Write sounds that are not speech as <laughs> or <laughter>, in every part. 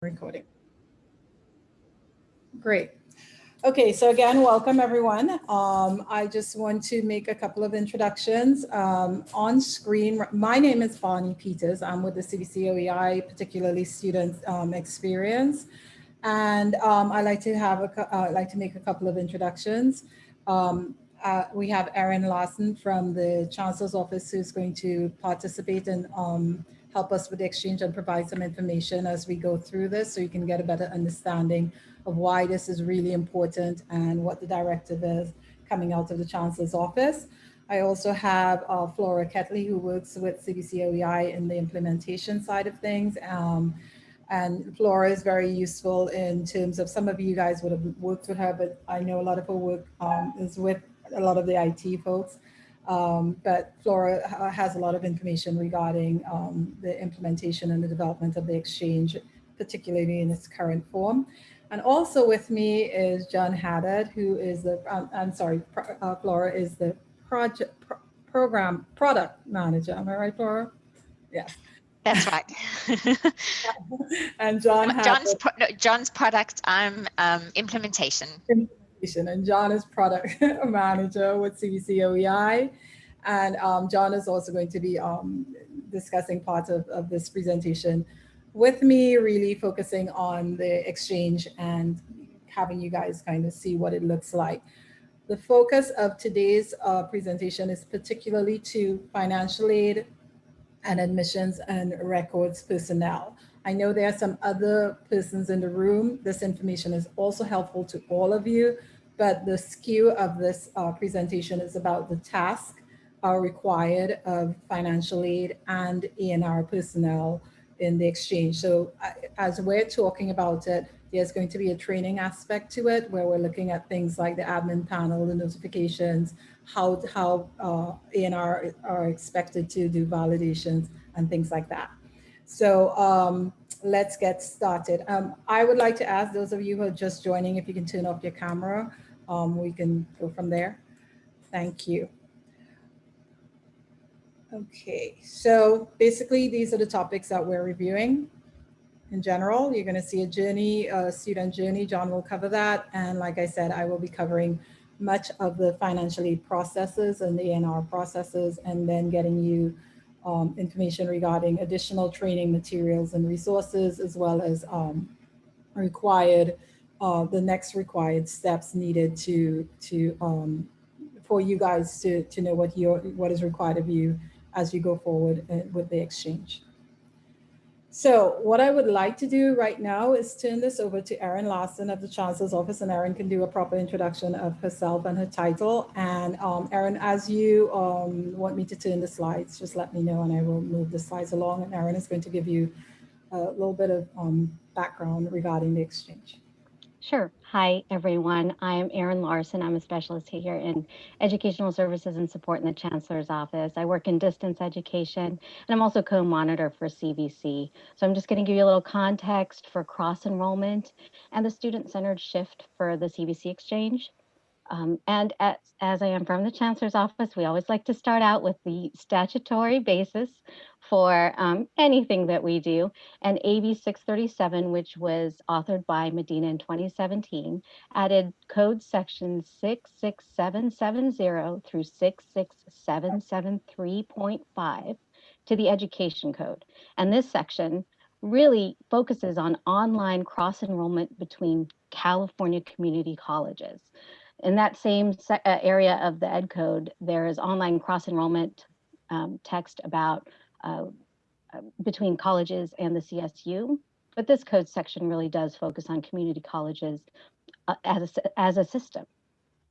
recording. Great. Okay, so again, welcome everyone. Um, I just want to make a couple of introductions. Um, on screen, my name is Bonnie Peters. I'm with the CVC OEI, particularly student um, experience. And um, I like to have a, uh, like to make a couple of introductions. Um, uh, we have Erin Larson from the Chancellor's Office who's going to participate in um, help us with the exchange and provide some information as we go through this so you can get a better understanding of why this is really important and what the directive is coming out of the Chancellor's office. I also have uh, Flora Ketley who works with CVC OEI in the implementation side of things. Um, and Flora is very useful in terms of some of you guys would have worked with her, but I know a lot of her work um, is with a lot of the IT folks. Um, but Flora has a lot of information regarding um, the implementation and the development of the exchange, particularly in its current form. And also with me is John Haddad, who is the, um, I'm sorry, uh, Flora is the project pro program product manager. Am I right, Flora? Yes. That's right. <laughs> and John John's, pro no, John's product um, um, implementation and John is product <laughs> manager with CVC OEI. And um, John is also going to be um, discussing parts of, of this presentation with me, really focusing on the exchange and having you guys kind of see what it looks like. The focus of today's uh, presentation is particularly to financial aid and admissions and records personnel. I know there are some other persons in the room. This information is also helpful to all of you, but the skew of this uh, presentation is about the task uh, required of financial aid and ENR personnel in the exchange. So uh, as we're talking about it, there's going to be a training aspect to it where we're looking at things like the admin panel, the notifications, how, how uh, ENR are expected to do validations and things like that. So um, let's get started. Um, I would like to ask those of you who are just joining, if you can turn off your camera, um, we can go from there. Thank you. Okay, so basically these are the topics that we're reviewing. In general, you're going to see a journey, a student journey. John will cover that. And like I said, I will be covering much of the financial aid processes and the ENR processes, and then getting you um, information regarding additional training materials and resources, as well as um, required, uh, the next required steps needed to, to um, for you guys to, to know what, your, what is required of you as you go forward uh, with the exchange. So what I would like to do right now is turn this over to Erin Larson of the Chancellor's Office, and Erin can do a proper introduction of herself and her title. And um, Erin, as you um, want me to turn the slides, just let me know and I will move the slides along. And Erin is going to give you a little bit of um, background regarding the exchange. Sure. Hi, everyone. I am Erin Larson. I'm a specialist here in educational services and support in the Chancellor's office. I work in distance education, and I'm also co-monitor for CVC. So I'm just going to give you a little context for cross-enrollment and the student-centered shift for the CVC exchange. Um, and as, as I am from the Chancellor's office, we always like to start out with the statutory basis for um, anything that we do. And AB 637, which was authored by Medina in 2017, added code sections 66770 through 66773.5 to the education code. And this section really focuses on online cross enrollment between California community colleges. In that same uh, area of the Ed Code, there is online cross-enrollment um, text about uh, uh between colleges and the CSU, but this code section really does focus on community colleges uh, as, a, as a system.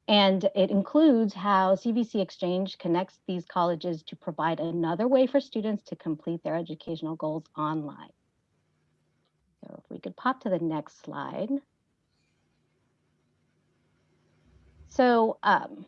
And it includes how CVC Exchange connects these colleges to provide another way for students to complete their educational goals online. So if we could pop to the next slide. So um,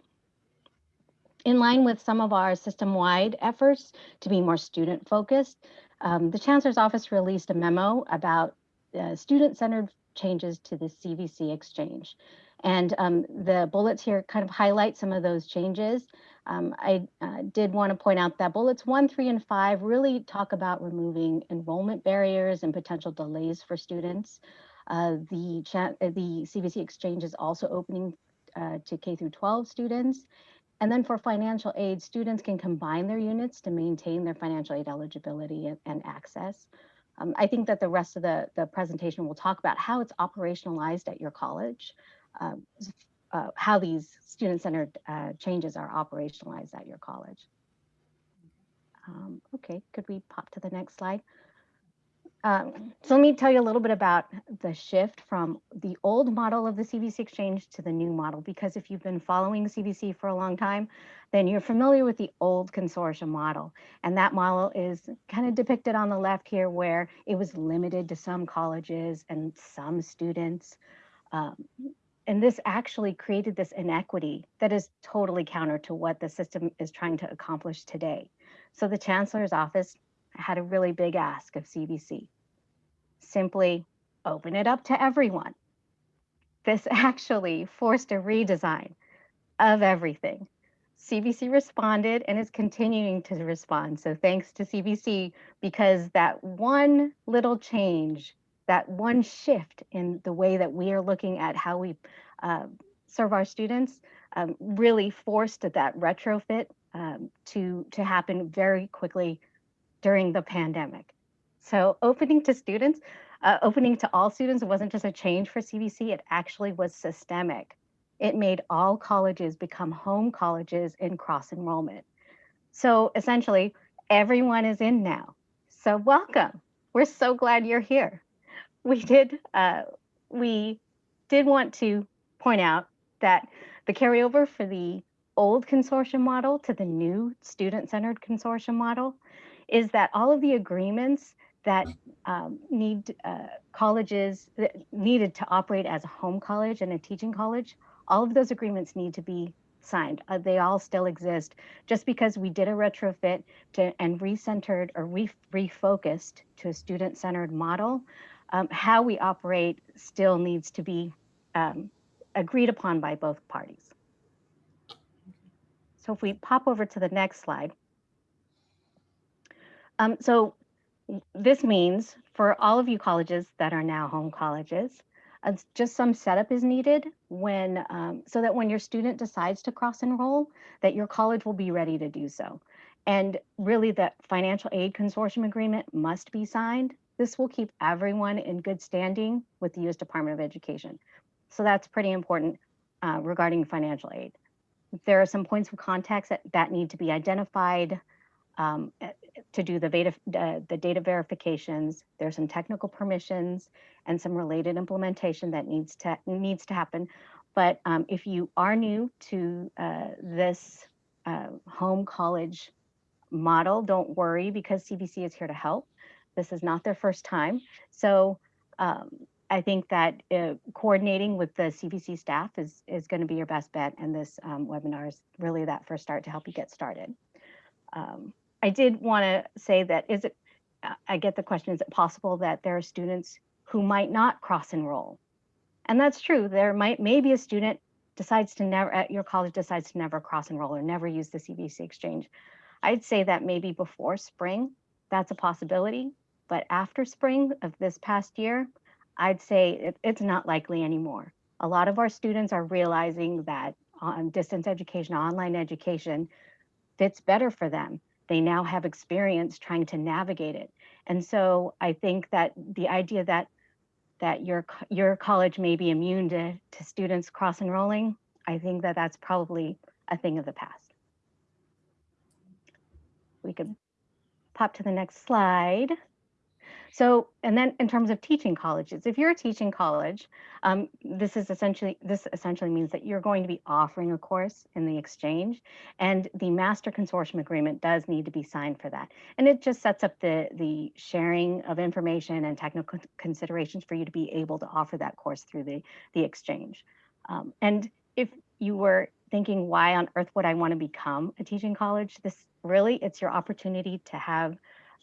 in line with some of our system-wide efforts to be more student-focused, um, the Chancellor's Office released a memo about uh, student-centered changes to the CVC exchange. And um, the bullets here kind of highlight some of those changes. Um, I uh, did want to point out that bullets one, three, and five really talk about removing enrollment barriers and potential delays for students. Uh, the, the CVC exchange is also opening uh, to K through 12 students. And then for financial aid, students can combine their units to maintain their financial aid eligibility and, and access. Um, I think that the rest of the, the presentation will talk about how it's operationalized at your college, um, uh, how these student-centered uh, changes are operationalized at your college. Um, okay, could we pop to the next slide? Um, so let me tell you a little bit about the shift from the old model of the CVC exchange to the new model, because if you've been following CVC for a long time, then you're familiar with the old consortium model. And that model is kind of depicted on the left here, where it was limited to some colleges and some students. Um, and this actually created this inequity that is totally counter to what the system is trying to accomplish today. So the chancellor's office had a really big ask of CVC. Simply open it up to everyone. This <laughs> actually forced a redesign of everything. CVC responded and is continuing to respond. So thanks to CVC because that one little change, that one shift in the way that we are looking at how we uh, serve our students um, really forced that retrofit um, to, to happen very quickly during the pandemic. So opening to students, uh, opening to all students wasn't just a change for CVC, it actually was systemic. It made all colleges become home colleges in cross enrollment. So essentially, everyone is in now. So welcome. We're so glad you're here. We did, uh, we did want to point out that the carryover for the old consortium model to the new student-centered consortium model is that all of the agreements that um, need uh, colleges that needed to operate as a home college and a teaching college, all of those agreements need to be signed. Uh, they all still exist. Just because we did a retrofit to, and recentered or re refocused to a student-centered model, um, how we operate still needs to be um, agreed upon by both parties. So if we pop over to the next slide. Um, so this means for all of you colleges that are now home colleges, uh, just some setup is needed when um, so that when your student decides to cross enroll, that your college will be ready to do so. And really the financial aid consortium agreement must be signed. This will keep everyone in good standing with the US Department of Education. So that's pretty important uh, regarding financial aid. There are some points of context that, that need to be identified um, to do the data, uh, the data verifications. There's some technical permissions and some related implementation that needs to needs to happen. But um, if you are new to uh, this uh, home college model, don't worry because CVC is here to help. This is not their first time. So um, I think that uh, coordinating with the CVC staff is, is going to be your best bet. And this um, webinar is really that first start to help you get started. Um, I did want to say that is it, I get the question, is it possible that there are students who might not cross enroll? And that's true. There might maybe a student decides to never at your college decides to never cross enroll or never use the CVC exchange. I'd say that maybe before spring, that's a possibility. But after spring of this past year, I'd say it, it's not likely anymore. A lot of our students are realizing that um, distance education, online education fits better for them they now have experience trying to navigate it. And so I think that the idea that that your your college may be immune to, to students cross enrolling, I think that that's probably a thing of the past. We could pop to the next slide. So, and then in terms of teaching colleges, if you're a teaching college, um, this is essentially, this essentially means that you're going to be offering a course in the exchange and the master consortium agreement does need to be signed for that. And it just sets up the, the sharing of information and technical considerations for you to be able to offer that course through the, the exchange. Um, and if you were thinking, why on earth would I want to become a teaching college? This really, it's your opportunity to have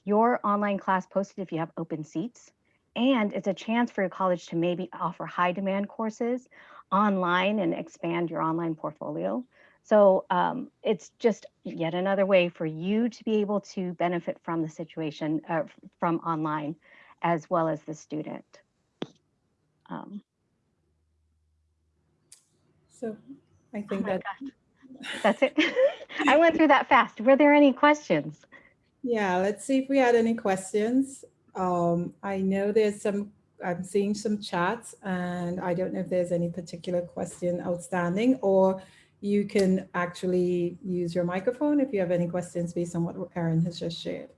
your online class posted if you have open seats and it's a chance for your college to maybe offer high demand courses online and expand your online portfolio. So um, it's just yet another way for you to be able to benefit from the situation uh, from online as well as the student. Um, So I oh think my that, gosh, that's it. <laughs> I went through that fast. Were there any questions? Yeah, let's see if we had any questions. Um, I know there's some, I'm seeing some chats and I don't know if there's any particular question outstanding or you can actually use your microphone if you have any questions based on what Erin has just shared.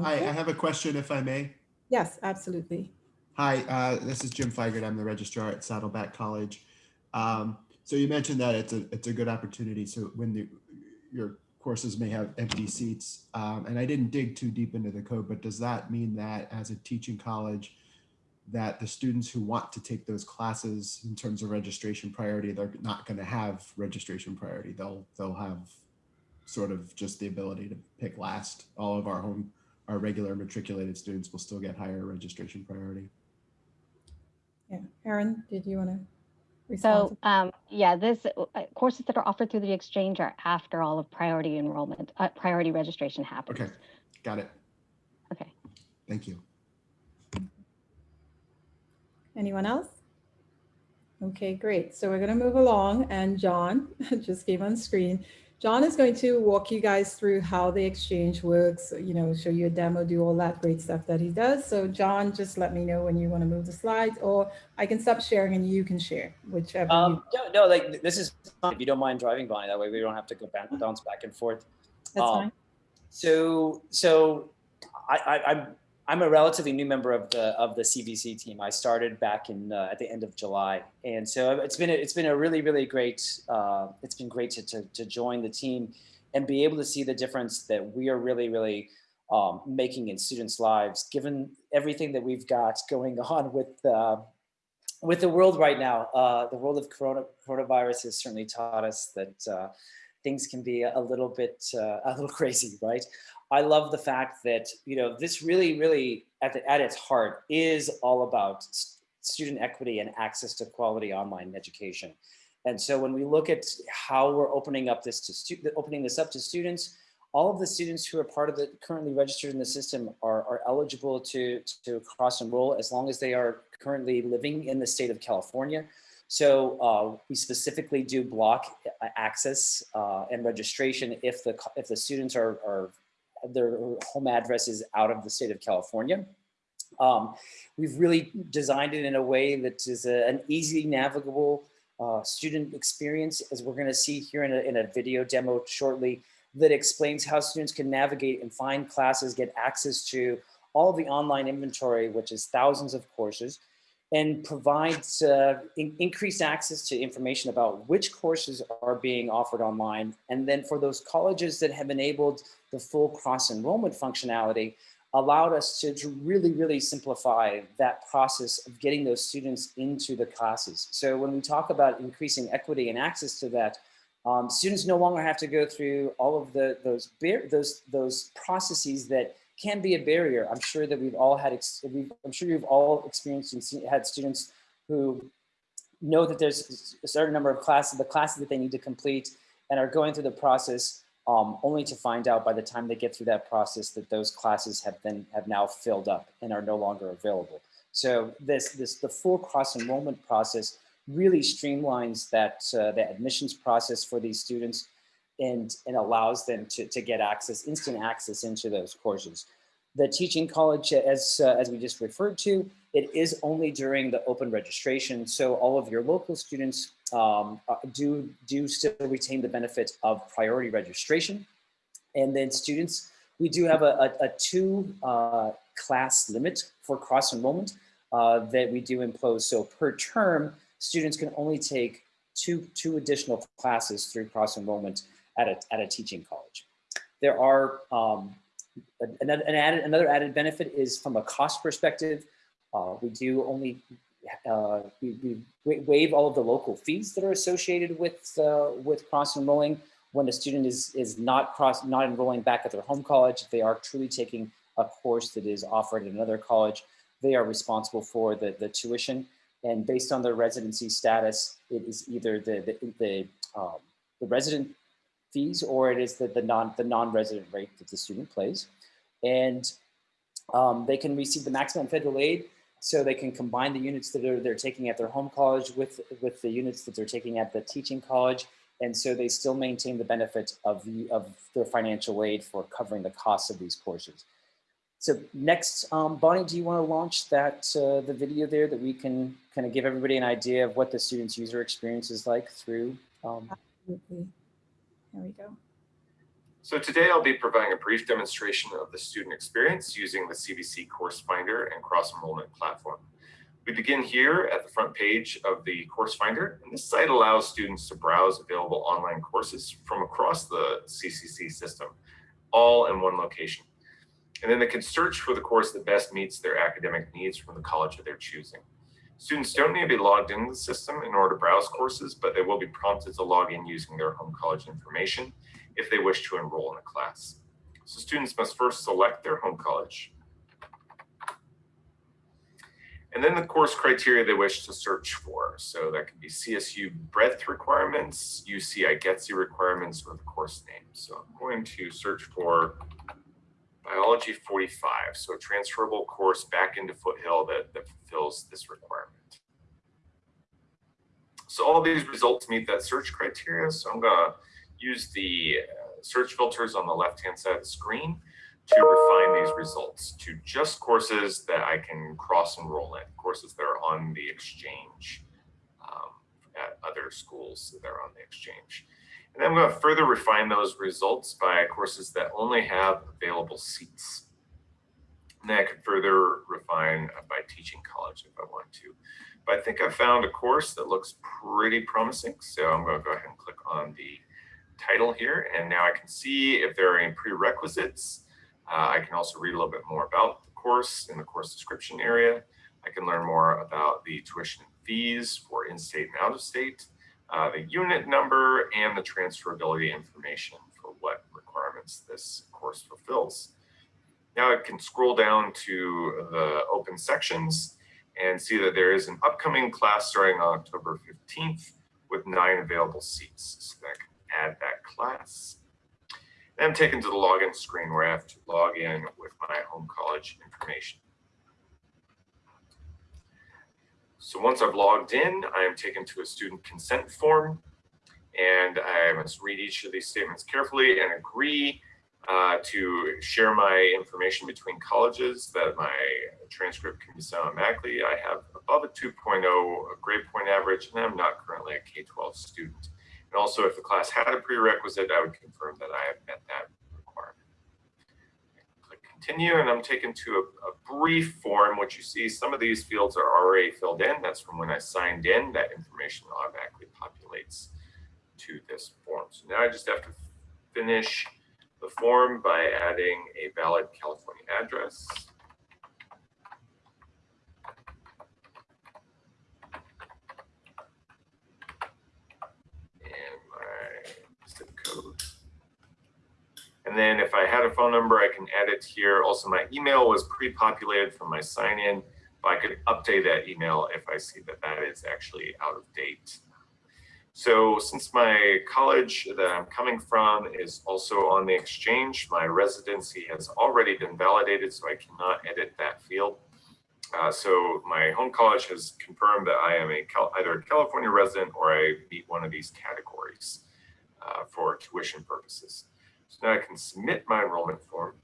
Hi, I have a question if I may. Yes, absolutely. Hi, uh, this is Jim Feigert. I'm the registrar at Saddleback College. Um, so you mentioned that it's a it's a good opportunity. So when the, your courses may have empty seats, um, and I didn't dig too deep into the code, but does that mean that as a teaching college, that the students who want to take those classes in terms of registration priority, they're not going to have registration priority. They'll they'll have sort of just the ability to pick last. All of our home our regular matriculated students will still get higher registration priority. Yeah, Erin, did you want to? So um, yeah, this uh, courses that are offered through the exchange are after all of priority enrollment, uh, priority registration happens. Okay, got it. Okay. Thank you. Anyone else? Okay, great. So we're going to move along and John <laughs> just came on screen. John is going to walk you guys through how the exchange works, you know, show you a demo, do all that great stuff that he does. So John, just let me know when you want to move the slides or I can stop sharing and you can share, whichever. Um, no, no, like this is fine if you don't mind driving by. That way we don't have to go back, bounce back and forth. That's um, fine. So, so I, I, I'm I'm a relatively new member of the of the CVC team. I started back in uh, at the end of July, and so it's been a, it's been a really really great. Uh, it's been great to, to to join the team and be able to see the difference that we are really really um, making in students' lives, given everything that we've got going <laughs> on with. Uh, with the world right now, uh, the world of corona, coronavirus has certainly taught us that uh, things can be a little bit uh, a little <laughs> crazy, right? I love the fact that you know this really, really at the, at its heart is all about student equity and access to quality online education. And so when we look at how we're opening up this to opening this up to students, all of the students who are part of the currently registered in the system are, are eligible to, to cross enroll as long as they are currently living in the state of California. So uh, we specifically do block access uh, and registration if the if the students are, are their home address is out of the state of California. Um, we've really designed it in a way that is a, an easy navigable uh, student experience, as we're going to see here in a, in a video demo shortly, that explains how students can navigate and find classes, get access to all of the online inventory, which is thousands of courses, and provides uh, in increased access to information about which courses are being offered online. And then for those colleges that have enabled the full cross enrollment functionality, allowed us to, to really, really simplify that process of getting those students into the classes. So when we talk about increasing equity and access to that, um, students no longer have to go through all of the those those those processes that can be a barrier. I'm sure that we've all had, I'm sure you've all experienced and seen, had students who know that there's a certain number of classes, the classes that they need to complete and are going through the process um, only to find out by the time they get through that process that those classes have been, have now filled up and are no longer available. So this, this the full cross enrollment process really streamlines that, uh, the admissions process for these students and, and allows them to, to get access, instant access into those courses. The teaching college, as, uh, as we just referred to, it is only during the open registration. So all of your local students um, do, do still retain the benefit of priority registration. And then students, we do have a, a, a two uh, class limit for cross enrollment uh, that we do impose. So per term, students can only take two, two additional classes through cross enrollment at a, at a teaching college. There are um, an, an added, another added benefit is from a cost perspective. Uh, we do only uh, we, we, waive all of the local fees that are associated with uh, with cross enrolling. when a student is, is not cross, not enrolling back at their home college, if they are truly taking a course that is offered at another college, they are responsible for the, the tuition. And based on their residency status, it is either the, the, the, um, the resident fees or it is the, the non the non-resident rate that the student pays. And um, they can receive the maximum federal aid so they can combine the units that are, they're taking at their home college with, with the units that they're taking at the teaching college. And so they still maintain the benefit of, the, of their financial aid for covering the costs of these courses. So next, um, Bonnie, do you want to launch that uh, the video there that we can kind of give everybody an idea of what the student's user experience is like through? Um, Absolutely. There we go. So today I'll be providing a brief demonstration of the student experience using the CVC Course Finder and Cross Enrollment platform. We begin here at the front page of the Course Finder, and this site allows students to browse available online courses from across the CCC system, all in one location. And then they can search for the course that best meets their academic needs from the college of their choosing. Students don't need to be logged into the system in order to browse courses, but they will be prompted to log in using their home college information if they wish to enroll in a class. So students must first select their home college. And then the course criteria they wish to search for. So that could be CSU breadth requirements, UC IGETC requirements, or the course name. So I'm going to search for Biology 45, so a transferable course back into Foothill that, that fulfills this requirement. So all these results meet that search criteria. So I'm gonna use the uh, search filters on the left-hand side of the screen to refine these results to just courses that I can cross enroll in, courses that are on the exchange um, at other schools that are on the exchange. And then I'm going to further refine those results by courses that only have available seats. And then I could further refine by teaching college if I want to. But I think I found a course that looks pretty promising. So I'm going to go ahead and click on the title here. And now I can see if there are any prerequisites. Uh, I can also read a little bit more about the course in the course description area. I can learn more about the tuition fees for in-state and out-of-state uh, the unit number and the transferability information for what requirements this course fulfills. Now I can scroll down to the open sections and see that there is an upcoming class starting on October 15th with nine available seats. So I can add that class. I'm taken to the login screen where I have to log in with my home college information. So once I've logged in, I am taken to a student consent form and I must read each of these statements carefully and agree uh, to share my information between colleges that my transcript can be sent automatically. I have above a 2.0 grade point average and I'm not currently a K-12 student. And also if the class had a prerequisite, I would confirm that I have met that continue and I'm taken to a, a, brief form, which you see some of these fields are already filled in. That's from when I signed in, that information automatically populates to this form. So now I just have to finish the form by adding a valid California address. And then if I had a phone number, I can add it here. Also, my email was pre-populated from my sign in, but I could update that email if I see that that is actually out of date. So since my college that I'm coming from is also on the exchange, my residency has already been validated, so I cannot edit that field. Uh, so my home college has confirmed that I am a Cal either a California resident or I meet one of these categories uh, for tuition purposes. So now I can submit my enrollment form.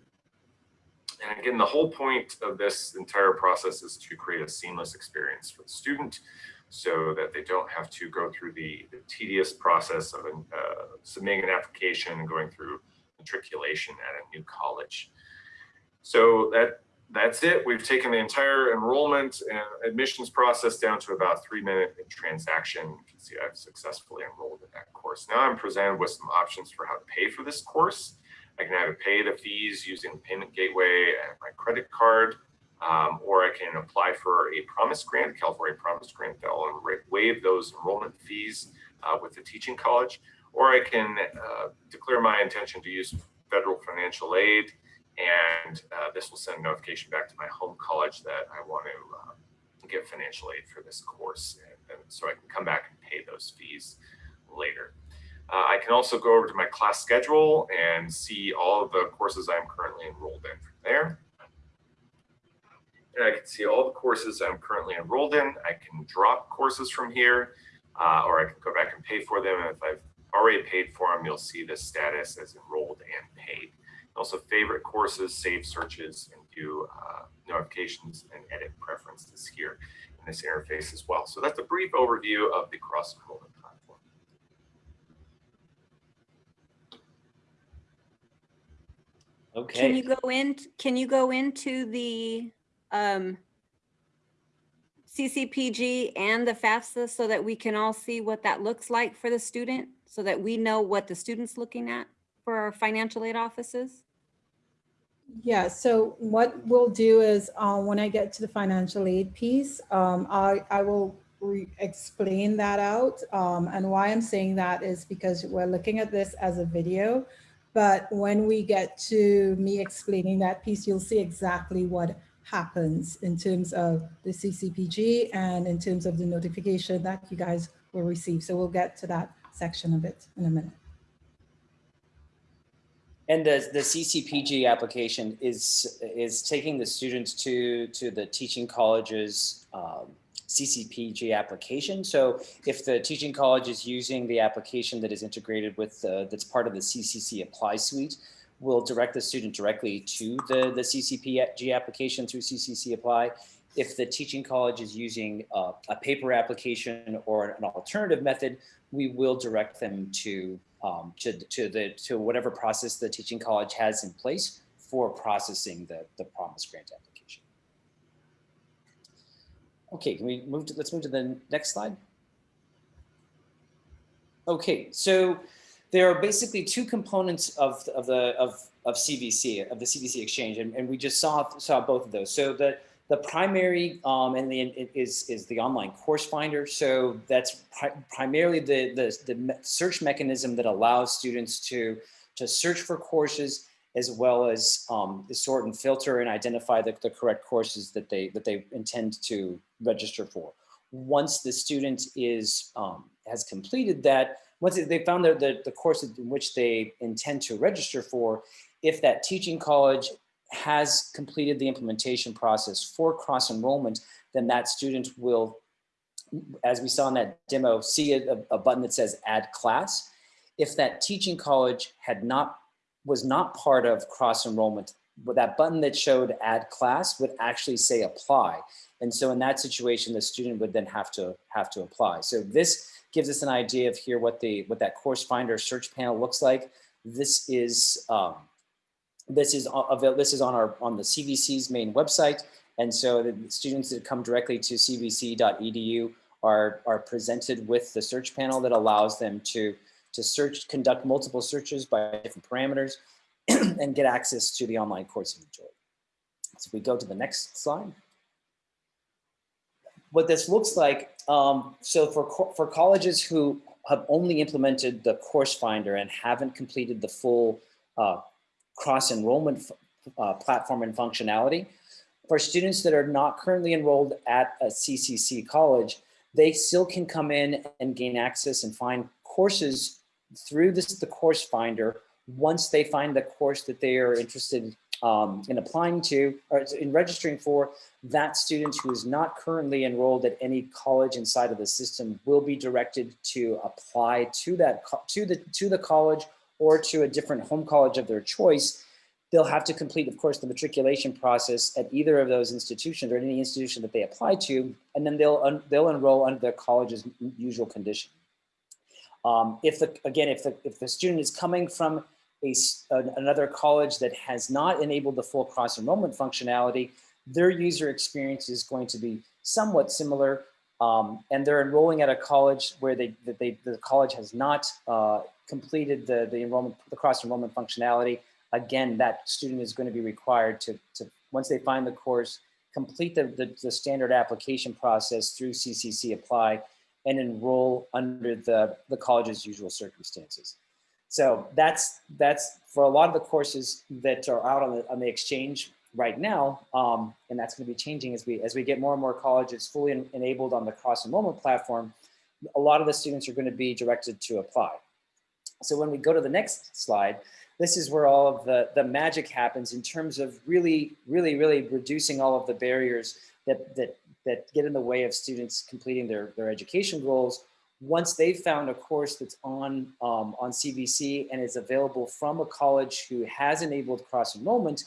And again, the whole point of this entire process is to create a seamless experience for the student so that they don't have to go through the, the tedious process of uh, submitting an application and going through matriculation at a new college. So that that's it. We've taken the entire enrollment and admissions process down to about three minute transaction. You can see I've successfully enrolled in that course. Now I'm presented with some options for how to pay for this course. I can either pay the fees using the payment gateway and my credit card, um, or I can apply for a promise grant, California promise grant that will waive those enrollment fees uh, with the teaching college, or I can uh, declare my intention to use federal financial aid, and uh, this will send a notification back to my home college that I want to uh, get financial aid for this course, and, and so I can come back and pay those fees later. Uh, I can also go over to my class schedule and see all of the courses I'm currently enrolled in from there. And I can see all the courses I'm currently enrolled in. I can drop courses from here, uh, or I can go back and pay for them. And if I've already paid for them, you'll see the status as enrolled. Also favorite courses, save searches, and do uh, notifications and edit preferences here in this interface as well. So that's a brief overview of the cross enrollment platform. Okay. Can you go in, can you go into the um, CCPG and the FAFSA so that we can all see what that looks like for the student? So that we know what the student's looking at for our financial aid offices? Yeah, so what we'll do is uh, when I get to the financial aid piece, um, I, I will explain that out. Um, and why I'm saying that is because we're looking at this as a video. But when we get to me explaining that piece, you'll see exactly what happens in terms of the CCPG and in terms of the notification that you guys will receive. So we'll get to that section of it in a minute. And the, the CCPG application is, is taking the students to, to the teaching college's um, CCPG application. So if the teaching college is using the application that is integrated with, uh, that's part of the CCC Apply Suite, we'll direct the student directly to the, the CCPG application through CCC Apply. If the teaching college is using uh, a paper application or an alternative method, we will direct them to um, to, to the to whatever process the teaching college has in place for processing the, the promise grant application. Okay, can we move to, let's move to the next slide. Okay, so there are basically two components of, of the of, of CVC, of the CVC exchange, and, and we just saw saw both of those. So the the primary um, and the is is the online course finder. So that's pri primarily the, the the search mechanism that allows students to to search for courses as well as um, sort and filter and identify the, the correct courses that they that they intend to register for. Once the student is um, has completed that, once they found the, the, the course in which they intend to register for, if that teaching college has completed the implementation process for cross enrollment, then that student will, as we saw in that demo, see a, a button that says add class. If that teaching college had not, was not part of cross enrollment, but that button that showed add class would actually say apply. And so in that situation, the student would then have to have to apply. So this gives us an idea of here what the what that course finder search panel looks like. This is um, this is available. This is on our on the CVC's main website, and so the students that come directly to cvc.edu are are presented with the search panel that allows them to to search, conduct multiple searches by different parameters, <clears throat> and get access to the online course inventory. So if we go to the next slide. What this looks like, um, so for, for colleges who have only implemented the course finder and haven't completed the full uh, cross enrollment uh, platform and functionality. For students that are not currently enrolled at a CCC college, they still can come in and gain access and find courses through this the course finder once they find the course that they are interested um, in applying to or in registering for, that student who is not currently enrolled at any college inside of the system will be directed to apply to that to the to the college or to a different home college of their choice, they'll have to complete, of course, the matriculation process at either of those institutions or any institution that they apply to, and then they'll they'll enroll under their college's usual condition. Um, if the again, if the if the student is coming from a, another college that has not enabled the full cross enrollment functionality, their user experience is going to be somewhat similar. Um, and they're enrolling at a college where they, that they the college has not uh, completed the, the enrollment, the cross enrollment functionality, again, that student is going to be required to, to once they find the course, complete the, the, the standard application process through CCC Apply and enroll under the, the college's usual circumstances. So that's that's for a lot of the courses that are out on the on the exchange right now, um, and that's going to be changing as we as we get more and more colleges fully en enabled on the cross enrollment platform. A lot of the students are going to be directed to apply. So when we go to the next slide, this is where all of the the magic happens in terms of really, really, really reducing all of the barriers that that that get in the way of students completing their their education goals once they've found a course that's on, um, on CVC and is available from a college who has enabled cross enrollment,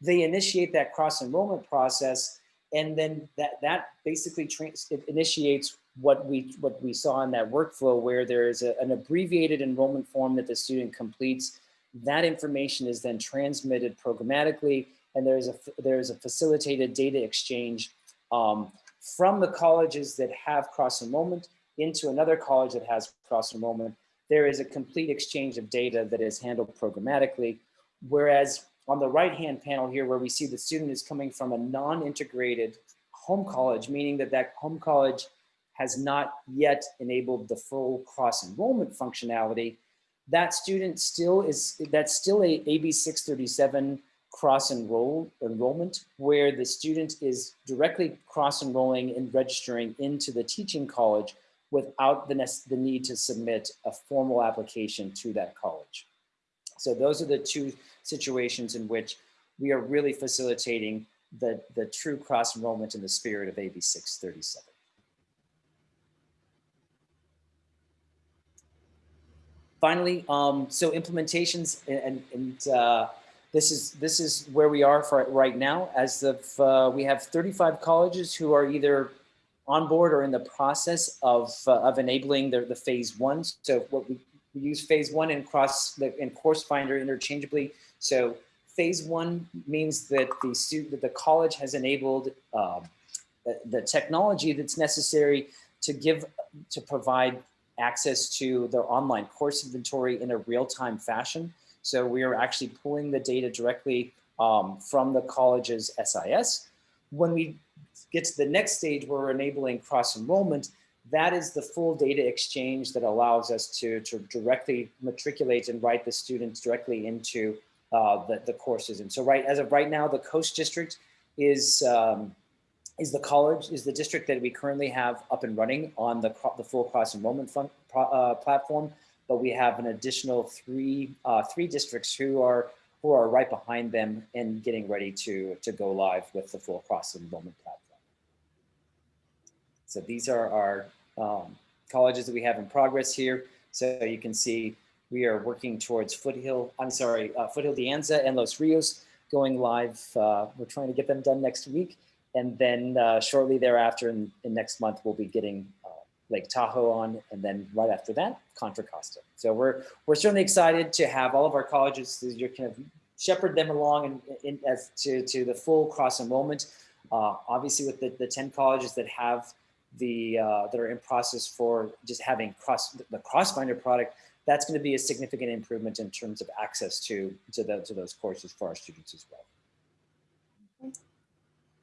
they initiate that cross enrollment process and then that, that basically it initiates what we, what we saw in that workflow where there is a, an abbreviated enrollment form that the student completes. That information is then transmitted programmatically and there's a, there's a facilitated data exchange um, from the colleges that have cross enrollment into another college that has cross enrollment, there is a complete exchange of data that is handled programmatically. Whereas on the right-hand panel here, where we see the student is coming from a non-integrated home college, meaning that that home college has not yet enabled the full cross enrollment functionality, that student still is, that's still a AB 637 cross enroll enrollment where the student is directly cross enrolling and registering into the teaching college without the, the need to submit a formal application to that college. So those are the two situations in which we are really facilitating the, the true cross enrollment in the spirit of AB 637. Finally, um, so implementations and, and uh, this is this is where we are for right now. As of uh, we have 35 colleges who are either on board or in the process of, uh, of enabling the, the phase one. So what we, we use phase one and cross the in course finder interchangeably. So phase one means that the student, that the college has enabled uh, the, technology that's necessary to give, to provide access to their online course inventory in a real-time fashion. So we are actually pulling the data directly um, from the college's SIS. When we get to the next stage where we're enabling cross enrollment, that is the full data exchange that allows us to, to directly matriculate and write the students directly into uh, the, the courses. And so right as of right now, the Coast District is um, is the college, is the district that we currently have up and running on the, the full cross enrollment fund, uh, platform. But we have an additional three, uh, three districts who are who are right behind them and getting ready to, to go live with the full cross enrollment platform. So these are our um, colleges that we have in progress here. So you can see we are working towards Foothill, I'm sorry, uh, Foothill De Anza and Los Rios going live. Uh, we're trying to get them done next week. And then uh, shortly thereafter in, in, next month, we'll be getting uh, Lake Tahoe on. And then right after that, Contra Costa. So we're, we're certainly excited to have all of our colleges, You're kind of shepherd them along in, as to, to the full cross enrollment. Uh, obviously with the, the 10 colleges that have the uh, that are in process for just having cross the Course Finder product, that's going to be a significant improvement in terms of access to to, the, to those courses for our students as well.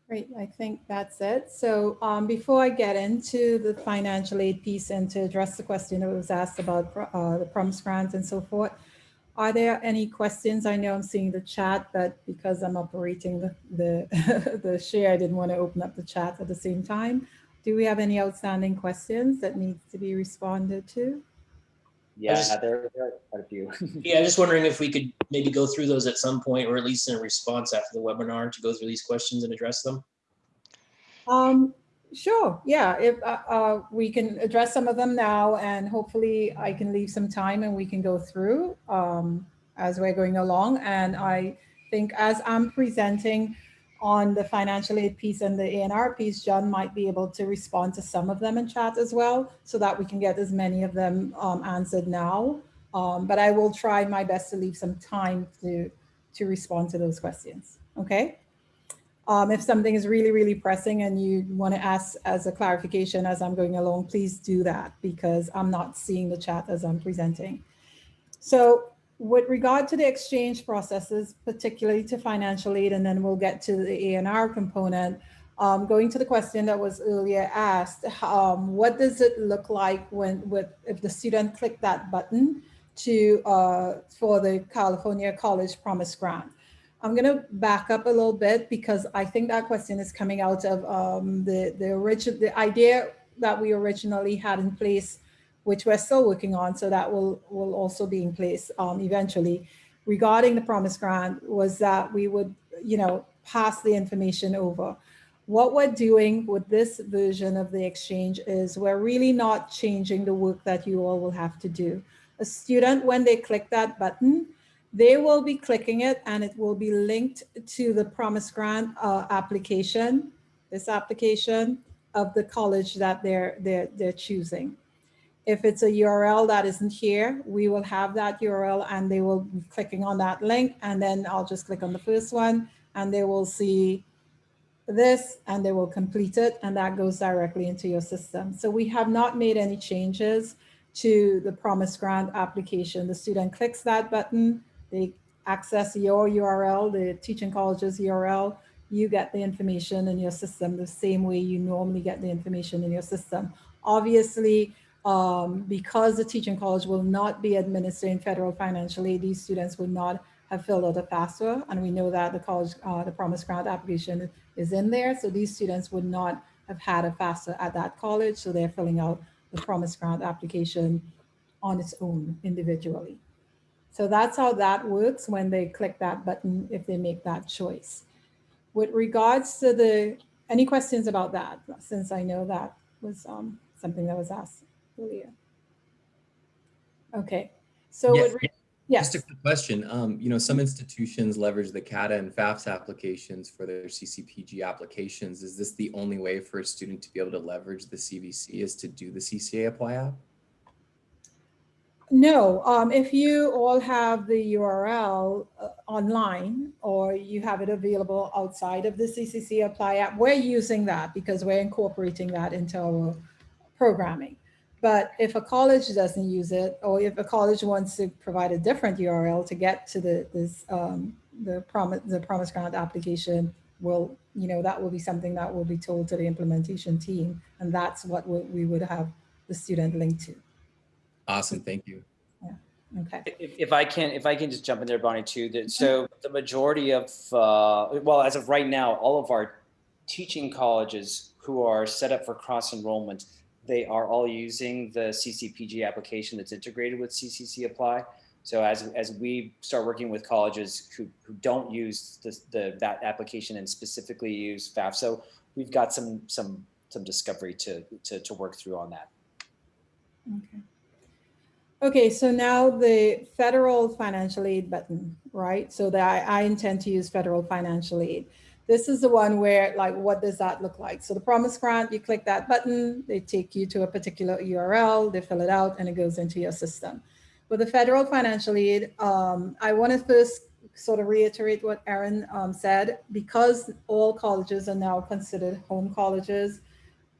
Great, I think that's it. So um, before I get into the financial aid piece and to address the question that was asked about uh, the promise grants and so forth, are there any questions? I know I'm seeing the chat, but because I'm operating the, the, <laughs> the share, I didn't want to open up the chat at the same time. Do we have any outstanding questions that needs to be responded to? Yeah, just, there, there, are quite a few. <laughs> yeah, I'm just wondering if we could maybe go through those at some point, or at least in a response after the webinar to go through these questions and address them. Um, sure. Yeah, if uh, uh, we can address some of them now, and hopefully I can leave some time and we can go through um, as we're going along. And I think as I'm presenting, on the financial aid piece and the ANR piece, John might be able to respond to some of them in chat as well, so that we can get as many of them um, answered now. Um, but I will try my best to leave some time to, to respond to those questions, okay? Um, if something is really, really pressing and you want to ask as a clarification as I'm going along, please do that because I'm not seeing the chat as I'm presenting. So with regard to the exchange processes, particularly to financial aid, and then we'll get to the ANR component, Um, going to the question that was earlier asked, um, what does it look like when with if the student click that button to uh, for the California College Promise Grant? I'm going to back up a little bit because I think that question is coming out of um, the the original the idea that we originally had in place, which we're still working on. So that will will also be in place um, eventually. Regarding the Promise Grant, was that we would you know pass the information over. What we're doing with this version of the exchange is we're really not changing the work that you all will have to do. A student, when they click that button, they will be clicking it and it will be linked to the Promise Grant uh, application, this application of the college that they're, they're, they're choosing. If it's a URL that isn't here, we will have that URL and they will be clicking on that link and then I'll just click on the first one and they will see this and they will complete it and that goes directly into your system. So we have not made any changes to the Promise Grant application. The student clicks that button, they access your URL, the teaching college's URL, you get the information in your system the same way you normally get the information in your system. Obviously, um, because the teaching college will not be administering federal financial aid, these students would not have filled out a FAFSA, and we know that the college, uh, the Promise Grant application is in there, so these students would not have had a FAFSA at that college, so they're filling out the Promise Grant application on its own individually. So that's how that works when they click that button, if they make that choice. With regards to the, any questions about that, since I know that was um, something that was asked earlier. Okay, so Yeah, with re- yes. Just a quick question. Um, you know, some institutions leverage the CADAA and FAFSA applications for their CCPG applications. Is this the only way for a student to be able to leverage the CVC is to do the CCC Apply app? No, um, if you all have the URL uh, online or you have it available outside of the CCC Apply app, we're using that because we're incorporating that into our programming. But if a college doesn't use it, or if a college wants to provide a different URL to get to the this um, the promise the promise grant application, will you know that will be something that will be told to the implementation team, and that's what we we would have the student link to. Awesome, thank you. Okay. If, if I can, if I can just jump in there, Bonnie, too. That, so the majority of, uh, well, as of right now, all of our teaching colleges who are set up for cross enrollment, they are all using the CCPG application that's integrated with CCC Apply. So as, as we start working with colleges who, who don't use the, the, that application and specifically use FAFSA, we've got some, some, some discovery to, to, to work through on that. Okay. Okay, so now the federal financial aid button, right? So that I, I intend to use federal financial aid. This is the one where like, what does that look like? So the promise grant, you click that button, they take you to a particular URL, they fill it out and it goes into your system. With the federal financial aid, um, I want to first sort of reiterate what Erin um, said, because all colleges are now considered home colleges,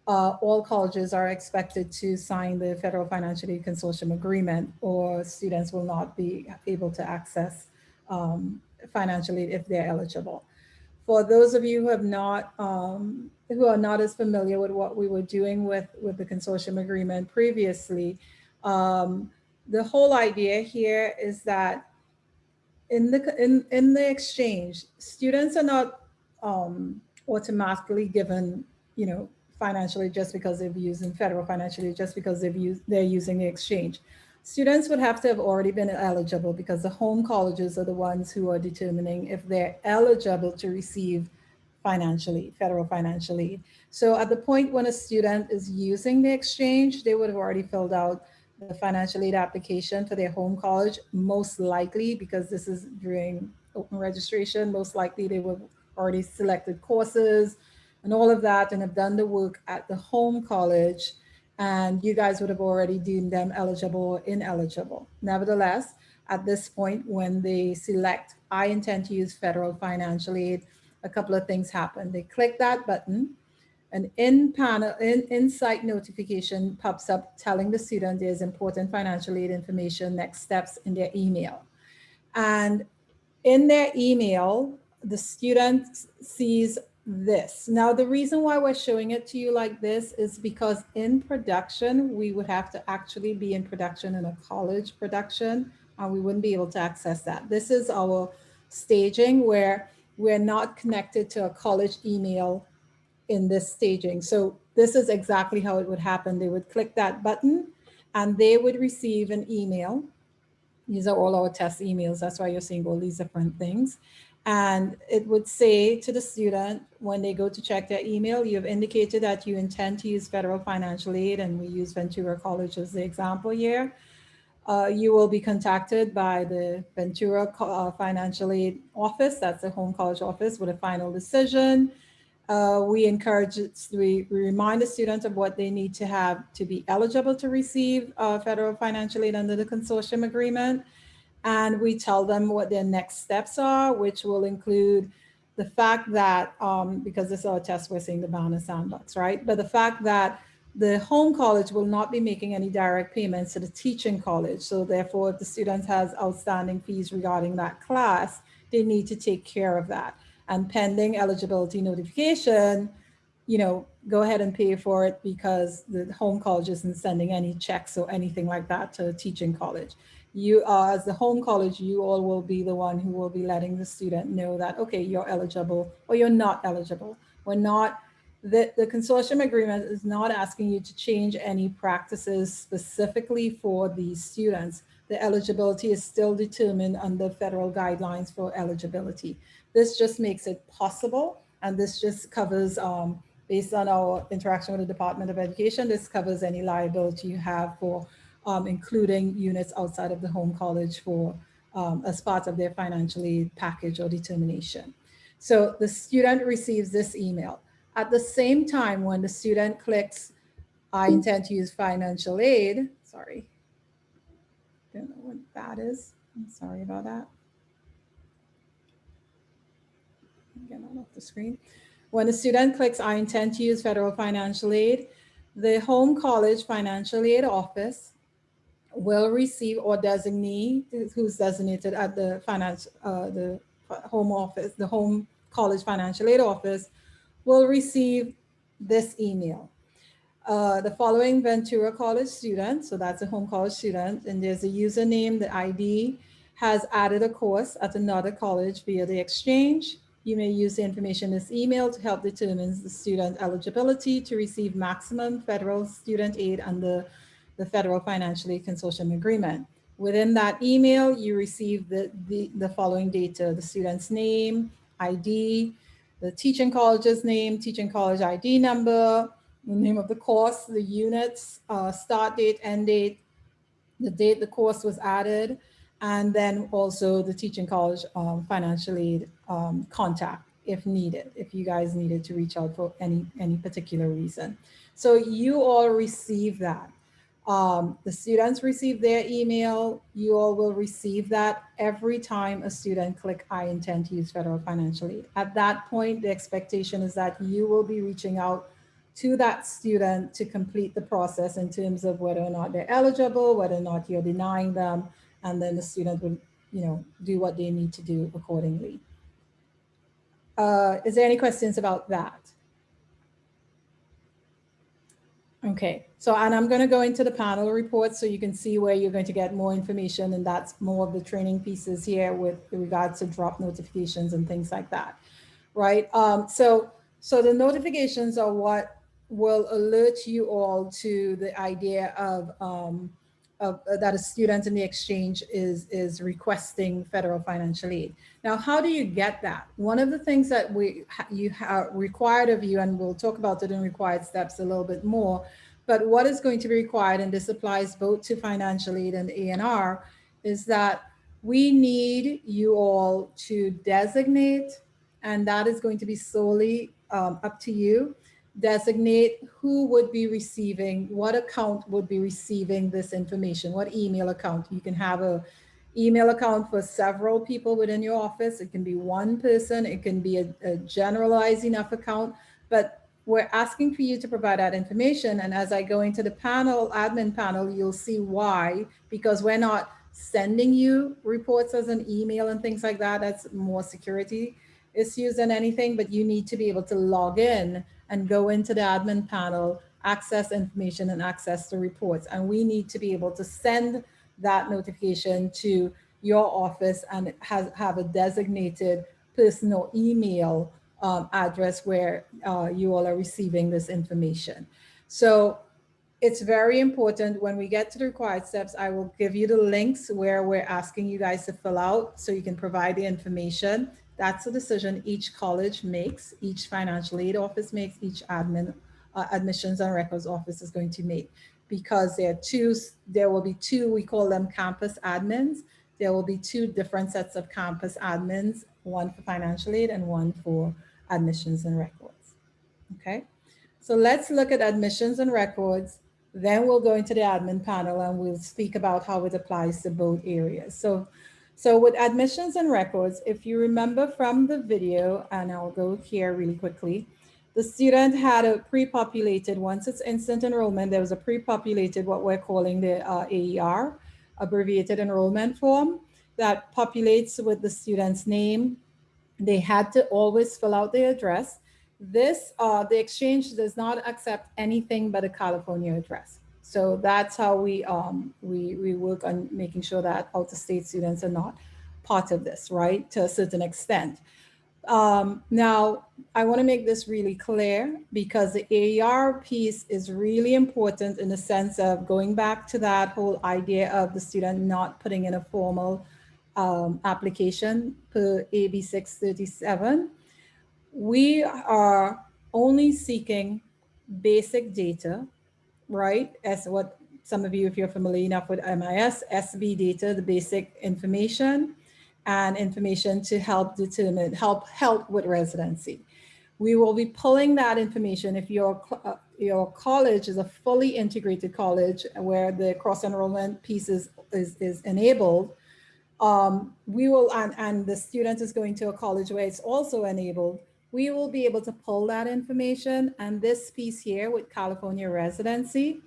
uh, all colleges are expected to sign the Federal Financial Aid Consortium Agreement or students will not be able to access um, financial aid if they're eligible. For those of you who have not, um, who are not as familiar with what we were doing with, with the consortium agreement previously, um, the whole idea here is that in the, in, in the exchange, students are not um, automatically given, you know, financially just because they've using federal financially just because they've used they're using the exchange. Students would have to have already been eligible because the home colleges are the ones who are determining if they're eligible to receive financially, federal financial aid. So at the point when a student is using the exchange, they would have already filled out the financial aid application for their home college, most likely because this is during open registration, most likely they would already selected courses, and all of that and have done the work at the home college and you guys would have already deemed them eligible or ineligible. Nevertheless, at this point, when they select, I intend to use federal financial aid, a couple of things happen. They click that button, an in panel, in, insight notification pops up telling the student there's important financial aid information, next steps in their email. And in their email, the student sees this. Now, the reason why we're showing it to you like this is because in production, we would have to actually be in production in a college production, and we wouldn't be able to access that. This is our staging where we're not connected to a college email in this staging. So this is exactly how it would happen. They would click that button and they would receive an email. These are all our test emails. That's why you're seeing all these different things. And it would say to the student, when they go to check their email, you've indicated that you intend to use federal financial aid, and we use Ventura College as the example here. Uh, you will be contacted by the Ventura uh, Financial Aid Office, that's the home college office, with a final decision. Uh, we encourage, we, we, remind the students of what they need to have to be eligible to receive uh, federal financial aid under the consortium agreement. And we tell them what their next steps are, which will include the fact that, um, because this is our test, we're seeing the Banner Sandbox, right? But the fact that the home college will not be making any direct payments to the teaching college. So therefore, if the student has outstanding fees regarding that class, they need to take care of that and pending eligibility notification, you know, go ahead and pay for it because the home college isn't sending any checks or anything like that to a teaching college. You uh, as the home college, you all will be the one who will be letting the student know that, okay, you're eligible or you're not eligible. We're not, the, the consortium agreement is not asking you to change any practices specifically for these students. The eligibility is still determined under federal guidelines for eligibility. This just makes it possible. And this just covers, um, based on our interaction with the Department of Education, this covers any liability you have for um, including units outside of the home college for um, as part of their financial aid package or determination. So the student receives this email. At the same time, when the student clicks, I intend to use financial aid, sorry, don't know what that is. I'm sorry about that. On off the screen. When a student clicks, I intend to use federal financial aid, the home college financial aid office will receive or designee who's designated at the finance, uh, the home office, the home college financial aid office will receive this email. Uh, the following Ventura College student, so that's a home college student, and there's a username, the ID, has added a course at another college via the exchange. You may use the information in this email to help determine the student eligibility to receive maximum federal student aid under the Federal Financial Aid Consortium Agreement. Within that email, you receive the, the, the following data, the student's name, ID, the teaching college's name, teaching college ID number, the name of the course, the units, uh, start date, end date, the date the course was added, and then also the teaching college um, financial aid um, contact if needed, if you guys needed to reach out for any, any particular reason. So you all receive that. Um, the students receive their email. You all will receive that every time a student click, I intend to use federal financial aid. At that point, the expectation is that you will be reaching out to that student to complete the process in terms of whether or not they're eligible, whether or not you're denying them, and then the student will, you know, do what they need to do accordingly. Uh, is there any questions about that? Okay, so and I'm going to go into the panel report so you can see where you're going to get more information and that's more of the training pieces here with regards to drop notifications and things like that, right? Um, so, so the notifications are what will alert you all to the idea of, um, of uh, that a student in the exchange is, is requesting federal financial aid. Now, how do you get that? One of the things that we you have required of you, and we'll talk about it in required steps a little bit more, but what is going to be required, and this applies both to financial aid and ANR, is that we need you all to designate, and that is going to be solely um, up to you, designate who would be receiving, what account would be receiving this information, what email account. You can have a email account for several people within your office. It can be one person, it can be a, a generalized enough account, but we're asking for you to provide that information. And as I go into the panel, admin panel, you'll see why, because we're not sending you reports as an email and things like that. That's more security issues than anything, but you need to be able to log in and go into the admin panel, access information and access the reports. And we need to be able to send that notification to your office and has, have a designated personal email um, address where uh, you all are receiving this information. So it's very important when we get to the required steps, I will give you the links where we're asking you guys to fill out so you can provide the information. That's a decision each college makes, each financial aid office makes, each admin uh, admissions and records office is going to make because there are two, there will be two, we call them campus admins. There will be two different sets of campus admins, one for financial aid and one for admissions and records. Okay, so let's look at admissions and records. Then we'll go into the admin panel and we'll speak about how it applies to both areas. So, so with admissions and records, if you remember from the video, and I'll go here really quickly, the student had a pre-populated, once it's instant enrollment, there was a pre-populated what we're calling the uh, AER, abbreviated enrollment form that populates with the student's name. They had to always fill out their address. This, uh, the exchange does not accept anything but a California address. So that's how we, um, we, we work on making sure that out-of-state students are not part of this, right, to a certain extent. Um, now, I want to make this really clear because the AER piece is really important in the sense of going back to that whole idea of the student not putting in a formal um, application per AB 637. We are only seeking basic data, right? As what some of you, if you're familiar enough with MIS, SB data, the basic information and information to help determine, help help with residency. We will be pulling that information if your, uh, your college is a fully integrated college where the cross enrollment piece is, is, is enabled, um, we will, and, and the student is going to a college where it's also enabled, we will be able to pull that information and this piece here with California residency,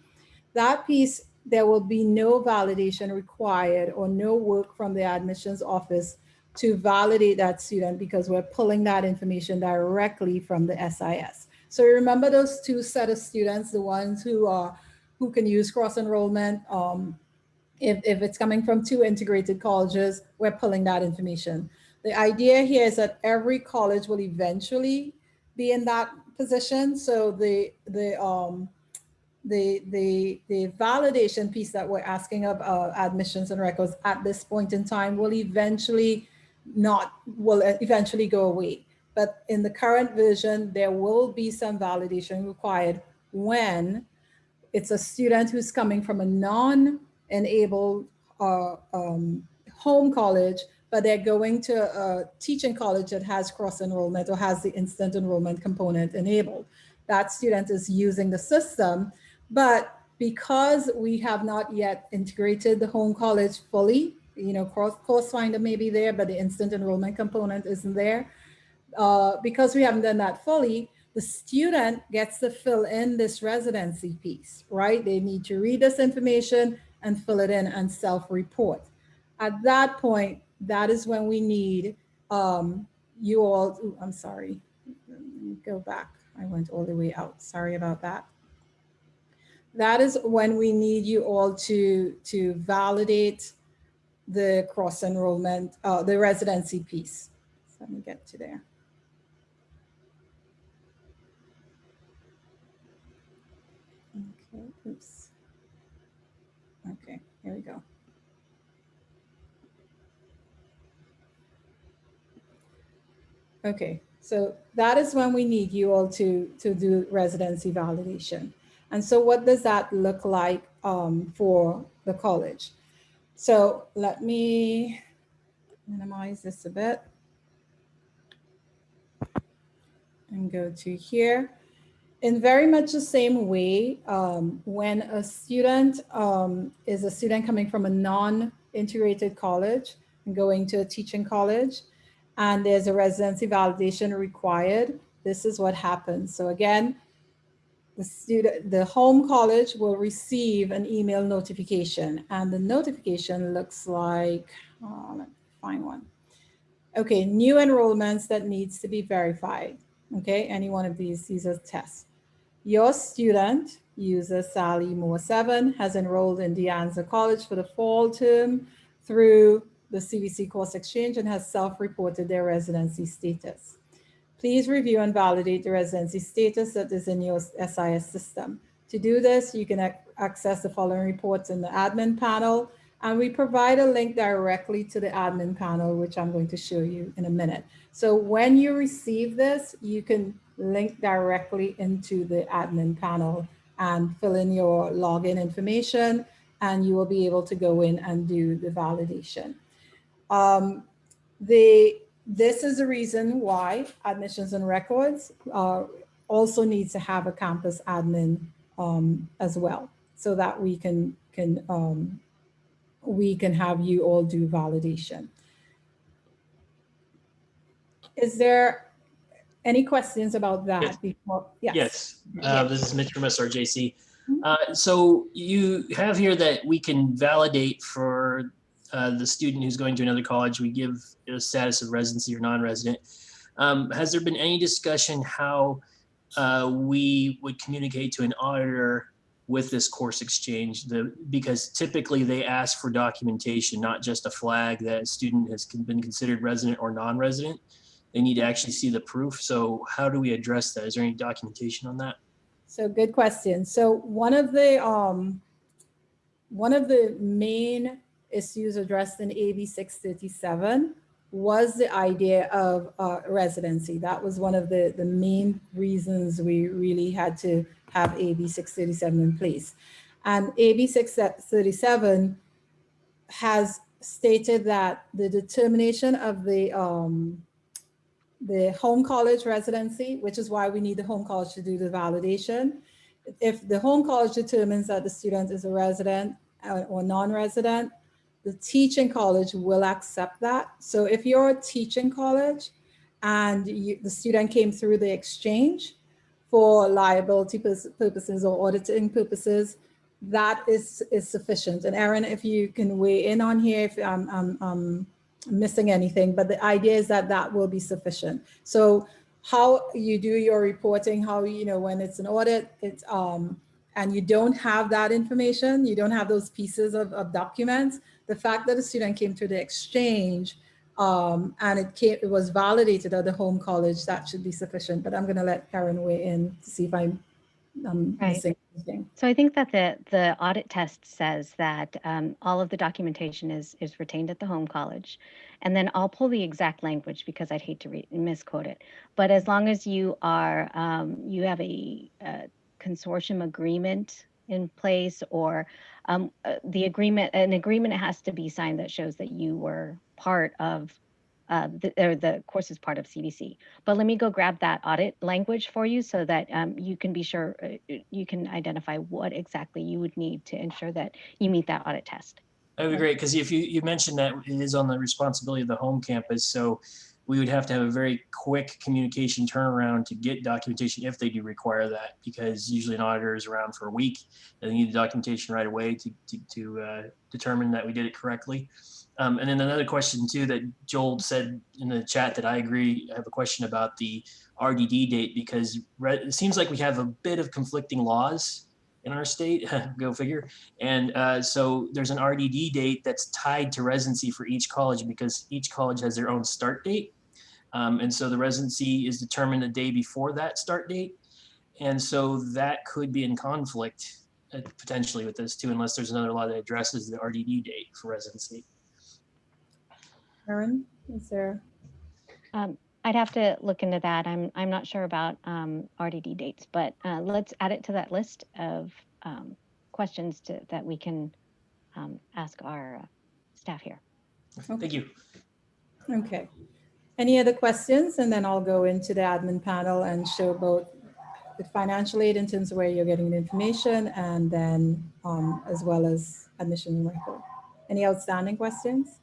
that piece there will be no validation required or no work from the admissions office to validate that student because we're pulling that information directly from the SIS. So remember those two set of students, the ones who are who can use cross enrollment. Um, if, if it's coming from two integrated colleges, we're pulling that information. The idea here is that every college will eventually be in that position. So the the um, the, the, the validation piece that we're asking of uh, admissions and records at this point in time will eventually not, will eventually go away. But in the current version, there will be some validation required when it's a student who's coming from a non-enabled uh, um, home college, but they're going to a teaching college that has cross enrollment or has the instant enrollment component enabled. That student is using the system but because we have not yet integrated the home college fully, you know, course, course finder may be there, but the instant enrollment component isn't there. Uh, because we haven't done that fully, the student gets to fill in this residency piece, right? They need to read this information and fill it in and self-report. At that point, that is when we need um, you all, ooh, I'm sorry, go back. I went all the way out. Sorry about that that is when we need you all to, to validate the cross enrollment, uh, the residency piece. So let me get to there. Okay, oops. Okay, here we go. Okay, so that is when we need you all to, to do residency validation. And so what does that look like um, for the college? So let me minimize this a bit and go to here. In very much the same way, um, when a student um, is a student coming from a non-integrated college and going to a teaching college, and there's a residency validation required, this is what happens. So again, the student, the home college will receive an email notification and the notification looks like, oh, let me find one. Okay, new enrollments that needs to be verified. Okay, any one of these, these are tests. Your student, user Sally Moore 7, has enrolled in De Anza College for the fall term through the CVC Course Exchange and has self-reported their residency status. Please review and validate the residency status that is in your SIS system. To do this, you can ac access the following reports in the admin panel, and we provide a link directly to the admin panel, which I'm going to show you in a minute. So when you receive this, you can link directly into the admin panel and fill in your login information, and you will be able to go in and do the validation. Um, the, this is the reason why admissions and records uh, also needs to have a campus admin um, as well, so that we can, can um, we can have you all do validation. Is there any questions about that Yes. before? Yes. Yes, uh, this is Mitch from SRJC. Mhm. Uh, so you have here that we can validate for uh, the student who's going to another college, we give a status of residency or non-resident. Um, has there been any discussion how uh, we would communicate to an auditor with this course exchange? The, because typically they ask for documentation, not just a flag that a student has been considered resident or non-resident. They need to actually see the proof. So how do we address that? Is there any documentation on that? So good question. So one of the um, one of the main issues addressed in AB 637 was the idea of uh, residency. That was one of the, the main reasons we really had to have AB 637 in place. And AB 637 has stated that the determination of the um, the home college residency, which is why we need the home college to do the validation. If the home college determines that the student is a resident uh, or non-resident, the teaching college will accept that. So if you're a teaching college and you, the student came through the exchange for liability purposes or auditing purposes, that is, is sufficient. And Erin, if you can weigh in on here, if I'm, I'm, I'm missing anything, but the idea is that that will be sufficient. So how you do your reporting, how, you know, when it's an audit, it's, um, and you don't have that information, you don't have those pieces of, of documents, the fact that a student came to the exchange um, and it came, it was validated at the home college, that should be sufficient. But I'm going to let Karen weigh in to see if I'm, I'm Right. missing anything. So I think that the, the audit test says that um, all of the documentation is, is retained at the home college. And then I'll pull the exact language because I'd hate to re- misquote it. But as long as you are, um, you have a, uh consortium agreement in place or um, uh, the agreement, an agreement has to be signed that shows that you were part of uh, the, or the course is part of CVC. But let me go grab that audit language for you so that um, you can be sure, uh, you can identify what exactly you would need to ensure that you meet that audit test. That'd be great, because if you, you mentioned that it is on the responsibility of the home campus, so we would have to have a very quick communication turnaround to get documentation if they do require that, because usually an auditor is around for a week, and they need the documentation right away to, to, to uh, determine that we did it correctly. Um, and then another question too, that Joel said in the chat that I agree, I have a question about the RDD date, because it seems like we have a bit of conflicting laws in our state, <laughs> go figure. And uh, so there's an RDD date that's tied to residency for each college because each college has their own start date. Um, and so the residency is determined the day before that start date. And so that could be in conflict uh, potentially with this too, unless there's another law that addresses the RDD date for residency. Karen, is there? Um, I'd have to look into that. I'm, I'm not sure about um, RDD dates, but uh, let's add it to that list of um, questions to, that we can um, ask our uh, staff here. Thank you. Okay. Any other questions? And then I'll go into the admin panel and show both the financial aid in terms of where you're getting the information and then um, as well as admission record. Any outstanding questions?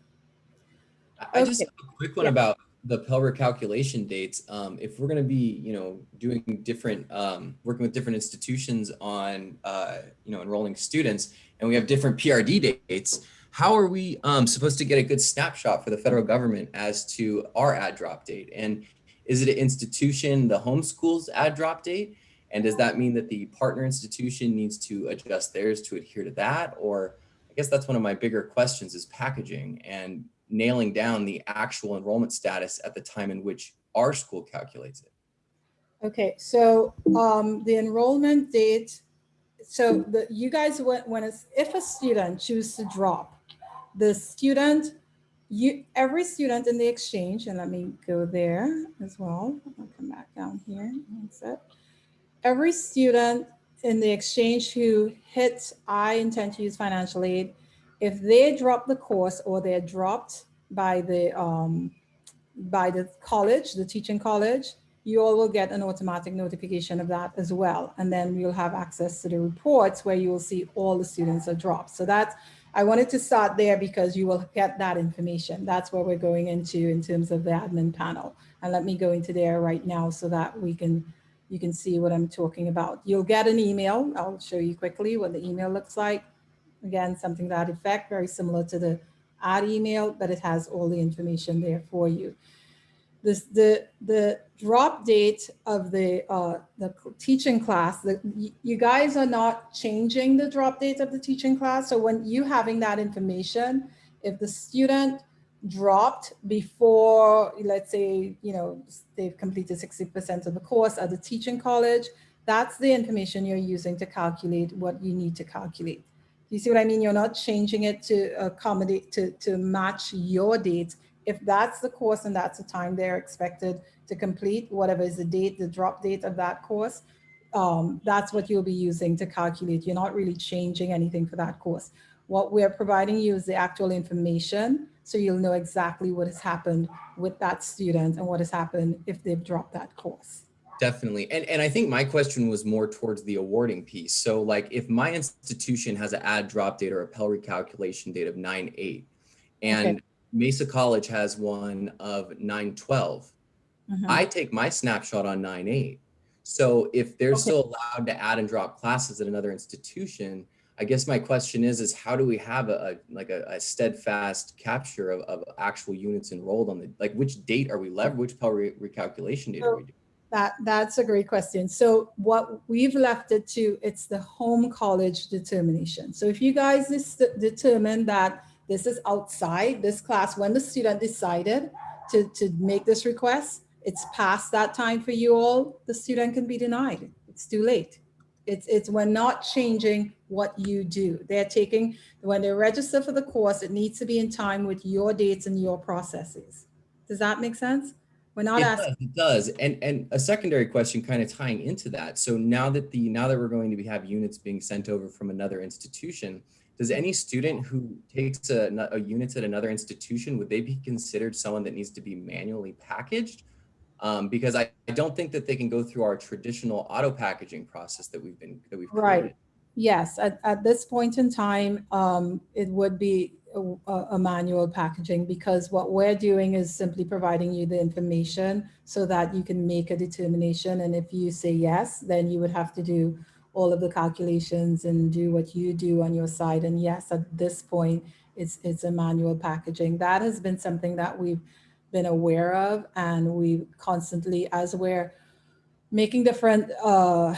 I I just Okay. have a quick one Yeah. about the Pell recalculation dates. Um, if we're going to be, you know, doing different, um, working with different institutions on, uh, you know, enrolling students, and we have different PRD dates, how are we um, supposed to get a good snapshot for the federal government as to our add drop date? And is it an institution, the homeschool's add drop date? And does that mean that the partner institution needs to adjust theirs to adhere to that? Or I guess that's one of my bigger questions is packaging and nailing down the actual enrollment status at the time in which our school calculates it. Okay, so um, the enrollment date, so the, you guys, when, when it's, if a student chooses to drop, the student, you, every student in the exchange, and let me go there as well. I'll come back down here. That's it. Every student in the exchange who hits I intend to use financial aid, if they drop the course or they're dropped by the um, by the college, the teaching college, you all will get an automatic notification of that as well. And then you'll have access to the reports where you will see all the students are dropped. So that's, I wanted to start there because you will get that information. That's what we're going into in terms of the admin panel. And let me go into there right now so that we can, you can see what I'm talking about. You'll get an email. I'll show you quickly what the email looks like. Again, something that effect, very similar to the add email, but it has all the information there for you. This, the, the drop date of the, uh, the teaching class, the, you guys are not changing the drop date of the teaching class. So when you having that information, if the student dropped before, let's say, you know, they've completed 60% of the course at the teaching college, that's the information you're using to calculate what you need to calculate. You see what I mean? You're not changing it to accommodate, to, to match your dates. If that's the course and that's the time they're expected to complete, whatever is the date, the drop date of that course, um, that's what you'll be using to calculate. You're not really changing anything for that course. What we're providing you is the actual information so you'll know exactly what has happened with that student and what has happened if they've dropped that course. Definitely. And, and I think my question was more towards the awarding piece. So like if my institution has an add drop date or a Pell recalculation date of 9-8 and okay. Mesa College has one of 9-12, mm -hmm. I take my snapshot on 9-8. So if they're okay. still allowed to add and drop classes at another institution, I guess my question is, is how do we have a, a like a, a, steadfast capture of, of actual units enrolled on the, like which date are we lever, which Pell re recalculation date so, are we doing? That, that's a great question. So what we've left it to, it's the home college determination. So if you guys determine that this is outside this class, when the student decided to, to make this request, it's past that time for you all, the student can be denied. It's too late. It's, it's we're not changing what you do. They're taking, when they register for the course, it needs to be in time with your dates and your processes. Does that make sense? We're not it asking. Does, it does. And, and a secondary question kind of tying into that. So now that the now that we're going to be, have units being sent over from another institution, does any student who takes a, a units at another institution, would they be considered someone that needs to be manually packaged? Um, because I, I don't think that they can go through our traditional auto packaging process that we've been that we've right. Created. Yes, at, at this point in time, um, it would be a, a, manual packaging because what we're doing is simply providing you the information so that you can make a determination. And if you say yes, then you would have to do all of the calculations and do what you do on your side. And yes, at this point, it's, it's a manual packaging. That has been something that we've been aware of and we constantly, as we're making different, uh,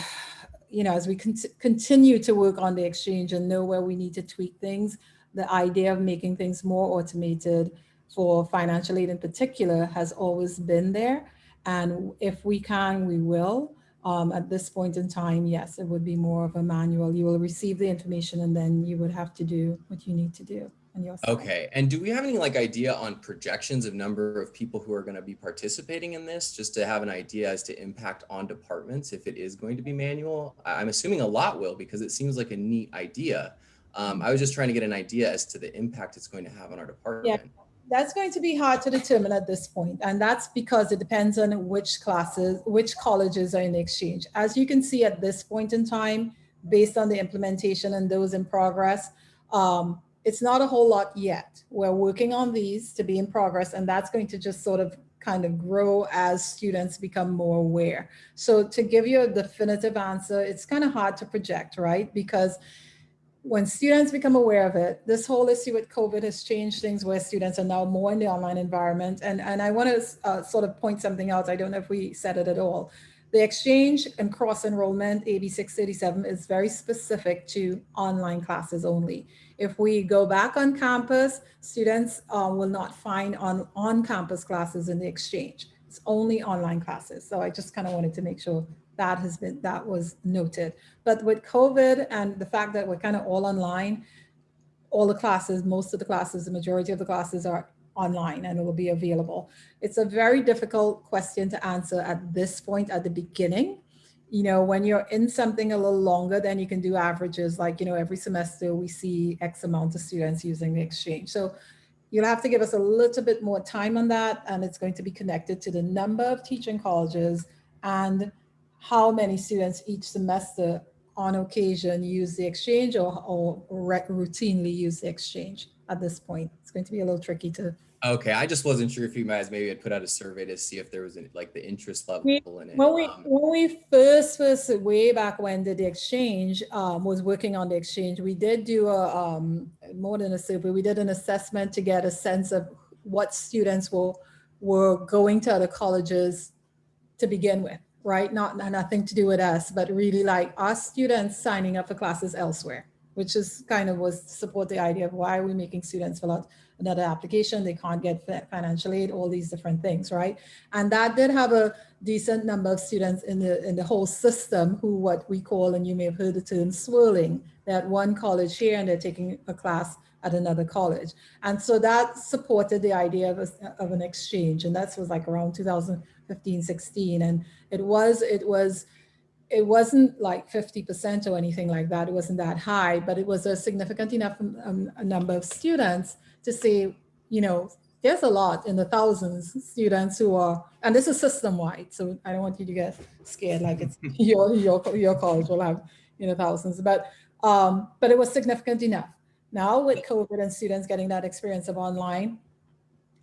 you know, as we con continue to work on the exchange and know where we need to tweak things, the idea of making things more automated for financial aid in particular has always been there. And if we can, we will. Um, at this point in time, yes, it would be more of a manual. You will receive the information and then you would have to do what you need to do. On your side. Okay. And do we have any like idea on projections of number of people who are going to be participating in this just to have an idea as to impact on departments if it is going to be manual? I'm assuming a lot will because it seems like a neat idea. Um, I was just trying to get an idea as to the impact it's going to have on our department. Yeah, that's going to be hard to determine at this point, and that's because it depends on which classes, which colleges are in exchange. As you can see at this point in time, based on the implementation and those in progress, um, it's not a whole lot yet. We're working on these to be in progress, and that's going to just sort of kind of grow as students become more aware. So to give you a definitive answer, it's kind of hard to project, right? Because when students become aware of it, this whole issue with COVID has changed things where students are now more in the online environment. And, and I want to uh, sort of point something out. I don't know if we said it at all. The exchange and cross enrollment AB 637 is very specific to online classes only. If we go back on campus, students uh, will not find on on-campus classes in the exchange. It's only online classes. So I just kind of wanted to make sure that has been, that was noted. But with COVID and the fact that we're kind of all online, all the classes, most of the classes, the majority of the classes are online and it will be available. It's a very difficult question to answer at this point at the beginning. You know, when you're in something a little longer, then you can do averages like, you know, every semester we see X amount of students using the exchange. So you'll have to give us a little bit more time on that. And it's going to be connected to the number of teaching colleges and how many students each semester on occasion use the exchange or, or routinely use the exchange at this point. It's going to be a little tricky to. Okay, I just wasn't sure if you guys maybe had put out a survey to see if there was any, like the interest level We- in it. When we, Um, when we first, first, way back when did the exchange, um, was working on the exchange, we did do a, um, more than a survey, we did an assessment to get a sense of what students were, were going to other colleges to begin with, right? Not, nothing to do with us, but really like our students signing up for classes elsewhere, which is kind of was support the idea of why are we making students fill out another application, they can't get financial aid, all these different things, right? And that did have a decent number of students in the in the whole system who what we call, and you may have heard the term swirling, they're at one college here and they're taking a class at another college. And so that supported the idea of, a, of an exchange. And that was like around 2015, 16. And it was, it was, it wasn't like 50% or anything like that. It wasn't that high, but it was a significant enough um, a number of students to say, you know, there's a lot in the thousands students who are, and this is system wide. So I don't want you to get scared like it's <laughs> your, your, your college will have, you know, thousands, but, um, but it was significant enough. Now with COVID and students getting that experience of online,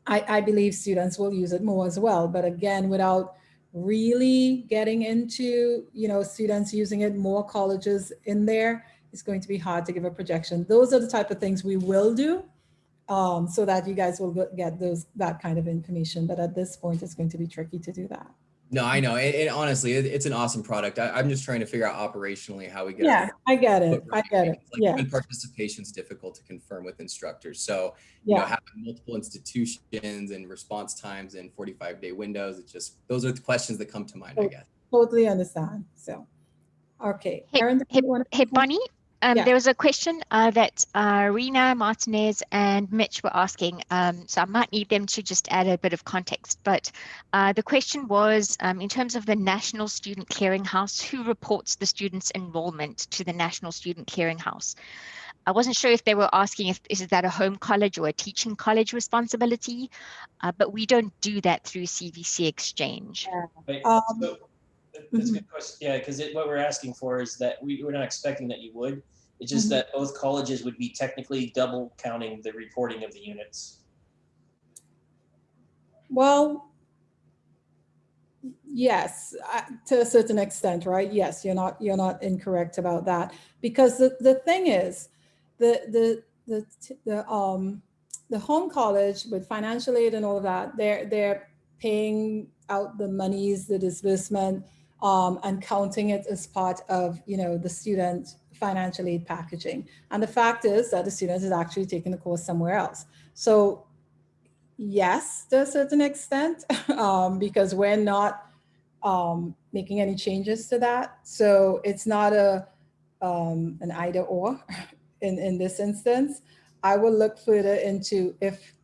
I, I believe students will use it more as well. But again, without really getting into, you know, students using it, more colleges in there, it's going to be hard to give a projection. Those are the type of things we will do um, so that you guys will get- get those, that kind of information. But at this point, it's going to be tricky to do that. No, I know. And, and honestly, it, it's an awesome product. I, I'm just trying to figure out operationally how we get. Yeah, I get it. But I get it. Like Yeah, even participation is difficult to confirm with instructors. So, you know, yeah. having multiple institutions and response times and 45 day windows, it's just, those are the questions that come to mind, I guess. Totally understand. So, okay. Hey- Erin, do hey- wanna- Hey, Bonnie, um, Yeah. there was a question uh, that uh, Rena Martinez and Mitch were asking, um, so I might need them to just add a bit of context. But uh, the question was, um, in terms of the National Student Clearinghouse, who reports the students' enrollment to the National Student Clearinghouse? I wasn't sure if they were asking if is that a home college or a teaching college responsibility, uh, but we don't do that through CVC Exchange. Right, Um, so That's a good question. Yeah, because what we're asking for is that we, we're not expecting that you would. It's just Mhm. that both colleges would be technically double counting the reporting of the units. Well, yes, I- to a certain extent, right? Yes, you're not, you're not incorrect about that. Because the, the thing is, the, the, the, t- the, um, the home college with financial aid and all of that, they're, they're paying out the monies, the disbursement, um, and counting it as part of, you know, the student financial aid packaging. And the fact is that the student is actually taking the course somewhere else. So yes, to a certain extent, <laughs> um, because we're not um, making any changes to that. So it's not a um, an either or <laughs> in, in this instance. I will look further into if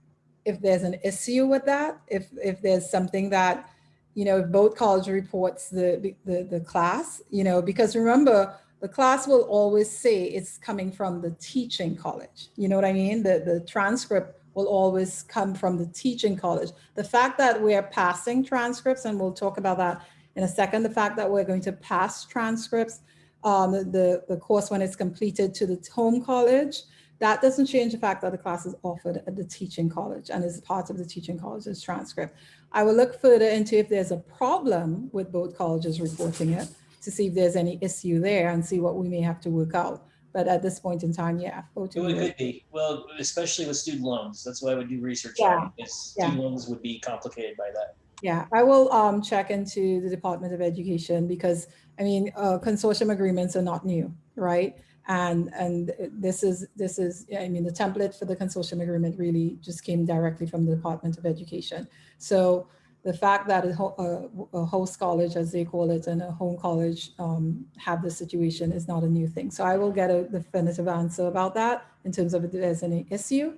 if there's an issue with that, if if there's something that, you know, if both college reports the, the, the class, you know, because remember, the class will always say it's coming from the teaching college. You know what I mean? The, the transcript will always come from the teaching college. The fact that we're passing transcripts, and we'll talk about that in a second, the fact that we're going to pass transcripts, um, the, the, the course when it's completed to the home college, that doesn't change the fact that the class is offered at the teaching college and is part of the teaching college's transcript. I will look further into if there's a problem with both colleges reporting it to see if there's any issue there and see what we may have to work out. But at this point in time, yeah. It would- O2 could be, well, especially with student loans. That's why I would do research Yeah, on, because yeah. student loans would be complicated by that. Yeah, I will um, check into the Department of Education because, I mean, uh, consortium agreements are not new, right? And, and this is, this is, I mean, the template for the consortium agreement really just came directly from the Department of Education. So the fact that a, host college, as they call it, and a home college um, have this situation is not a new thing. So I will get a definitive answer about that in terms of if there's any issue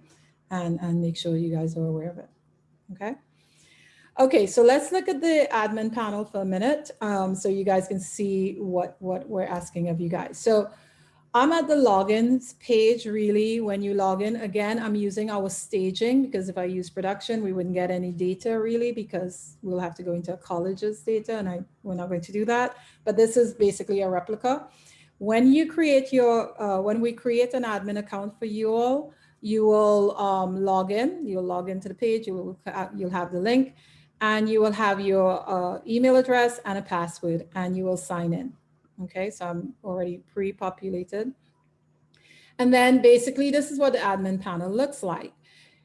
and, and make sure you guys are aware of it, okay? Okay, so let's look at the admin panel for a minute, um, so you guys can see what, what we're asking of you guys. So I'm at the logins page, really, when you log in. Again, I'm using our staging because if I use production, we wouldn't get any data really because we'll have to go into college's data and I, we're not going to do that. But this is basically a replica. When you create your, uh, when we create an admin account for you all, you will um, log in, you'll log into the page, you will, you'll have the link and you will have your uh, email address and a password and you will sign in. Okay, so I'm already pre-populated. And then basically this is what the admin panel looks like.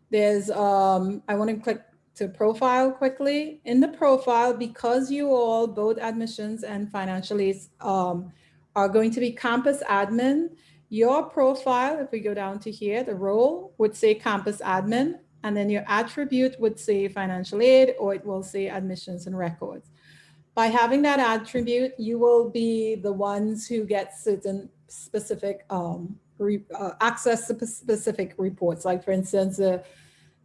There's, um, I want to click to profile quickly. In the profile, because you all, both admissions and financial aids um, are going to be campus admin, your profile, if we go down to here, the role would say campus admin, and then your attribute would say financial aid, or it will say admissions and records. By having that attribute, you will be the ones who get certain specific um, re, uh, access to specific reports. Like for instance, the,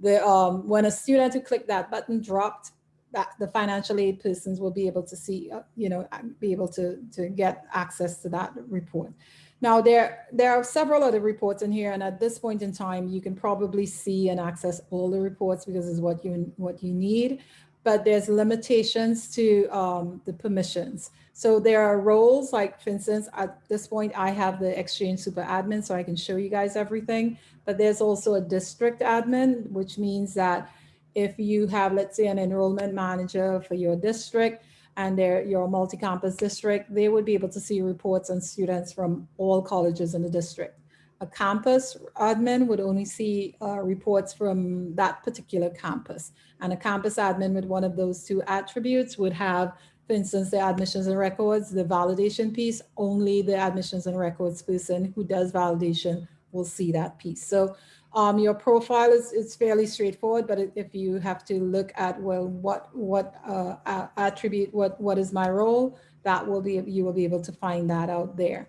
the um, when a student who clicked that button dropped, that the financial aid persons will be able to see, uh, you know, be able to, to get access to that report. Now there, there are several other reports in here and at this point in time, you can probably see and access all the reports because it's what you, what you need, but there's limitations to um, the permissions. So there are roles like, for instance, at this point, I have the Exchange Super Admin, so I can show you guys everything, but there's also a district admin, which means that if you have, let's say, an enrollment manager for your district, and they're your multi-campus district, they would be able to see reports on students from all colleges in the district. A campus admin would only see uh, reports from that particular campus. And a campus admin with one of those two attributes would have, for instance, the admissions and records, the validation piece, only the admissions and records person who does validation will see that piece. So um, your profile is, is fairly straightforward, but if you have to look at, well, what, what uh, attribute, what, what is my role, that will be, you will be able to find that out there.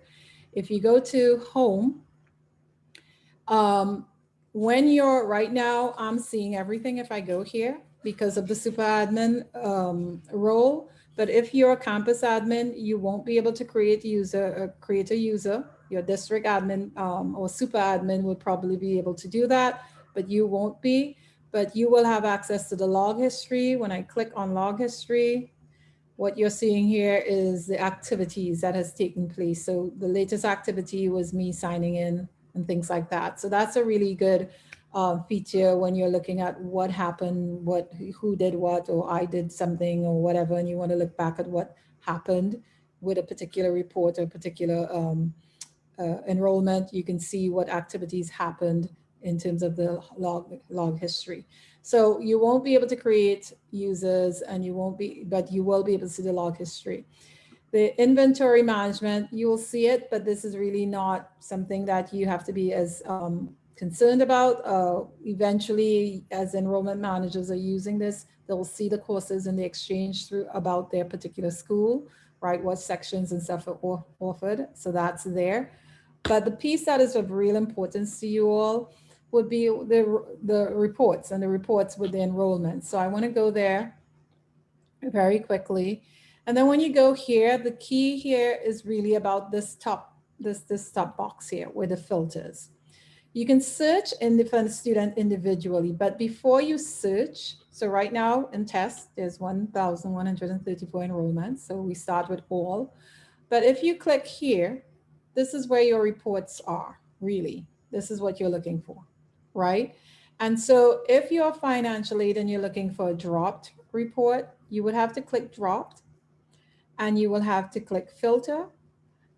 If you go to home, um, when you're right now, I'm seeing everything if I go here because of the super admin um, role. But if you're a campus admin, you won't be able to create user, uh, create a user your district admin um, or super admin would probably be able to do that, but you won't be. But you will have access to the log history. When I click on log history, what you're seeing here is the activities that has taken place. So the latest activity was me signing in and things like that. So that's a really good uh, feature when you're looking at what happened, what who did what, or I did something or whatever, and you want to look back at what happened with a particular report or particular um, uh, enrollment, you can see what activities happened in terms of the log, log history. So you won't be able to create users and you won't be, but you will be able to see the log history. The inventory management, you will see it, but this is really not something that you have to be as um, concerned about. Uh, eventually, as enrollment managers are using this, they'll see the courses in the exchange through about their particular school, right? What sections and stuff are offered. So that's there. But the piece that is of real importance to you all would be the, the reports and the reports with the enrollment. So I want to go there very quickly. And then when you go here, the key here is really about this top, this, this top box here with the filters. You can search independent student individually, but before you search, so right now in test, there's 1,134 enrollments. So we start with all. But if you click here, this is where your reports are, really. This is what you're looking for, right? And so if you're financial aid and you're looking for a dropped report, you would have to click dropped and you will have to click filter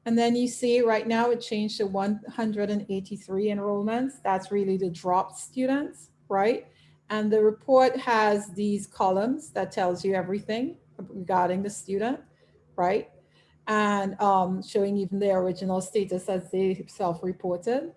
And then you see right now it changed to 183 enrollments. That's really the dropped students, right? And the report has these columns that tells you everything regarding the student, right? And um, showing even their original status as they self-reported.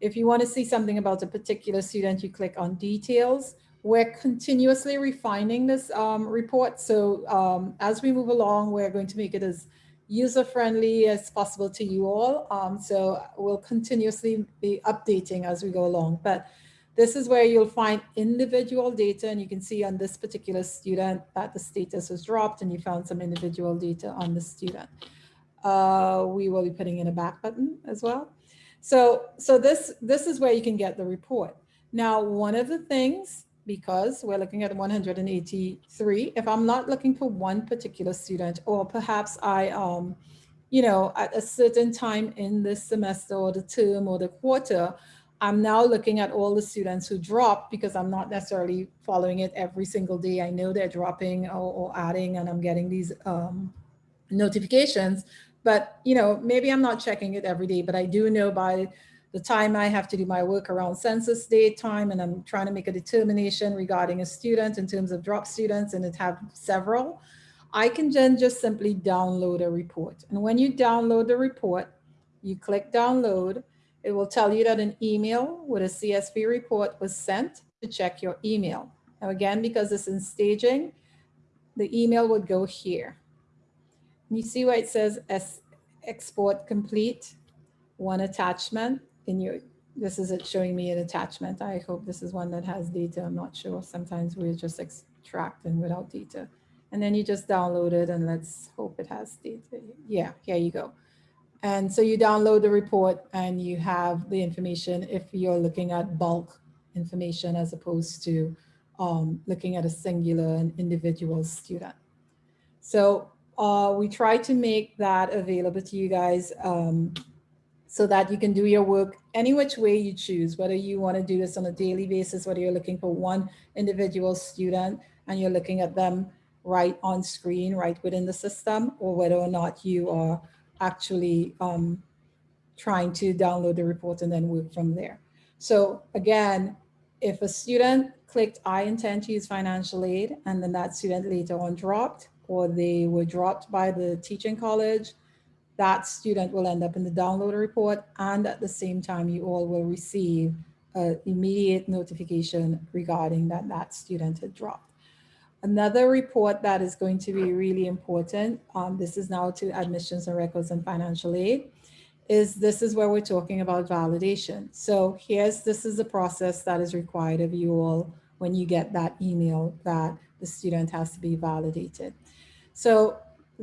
If you want to see something about a particular student, you click on details. We're continuously refining this um, report. So um, as we move along, we're going to make it as user-friendly as possible to you all. Um, so we'll continuously be updating as we go along. But this is where you'll find individual data and you can see on this particular student that the status was dropped and you found some individual data on the student. Uh, we will be putting in a back button as well. So, so this, this is where you can get the report. Now, one of the things, because we're looking at 183, if I'm not looking for one particular student, or perhaps I, um, you know, at a certain time in this semester or the term or the quarter, I'm now looking at all the students who dropped because I'm not necessarily following it every single day. I know they're dropping or, or adding and I'm getting these um, notifications. But, you know, maybe I'm not checking it every day, but I do know by the time I have to do my work around census date time and I'm trying to make a determination regarding a student in terms of drop students and it have several, I can then just simply download a report. And when you download the report, you click download, it will tell you that an email with a CSV report was sent to check your email. Now again, because it's in staging, the email would go here. You see where it says export complete, one attachment in your, this is it showing me an attachment. I hope this is one that has data. I'm not sure. Sometimes we're just extracting without data. And then you just download it and let's hope it has data. Yeah, here you go. And so you download the report and you have the information if you're looking at bulk information as opposed to um, looking at a singular and individual student. So uh, we try to make that available to you guys um, so that you can do your work any which way you choose, whether you want to do this on a daily basis, whether you're looking for one individual student and you're looking at them right on screen, right within the system, or whether or not you are actually um, trying to download the report and then work from there. So again, if a student clicked, I intend to use financial aid, and then that student later on dropped, or they were dropped by the teaching college, that student will end up in the download report. And at the same time, you all will receive an immediate notification regarding that that student had dropped. Another report that is going to be really important, um, this is now to admissions and records and financial aid, is this is where we're talking about validation. So here's, this is the process that is required of you all when you get that email that the student has to be validated. So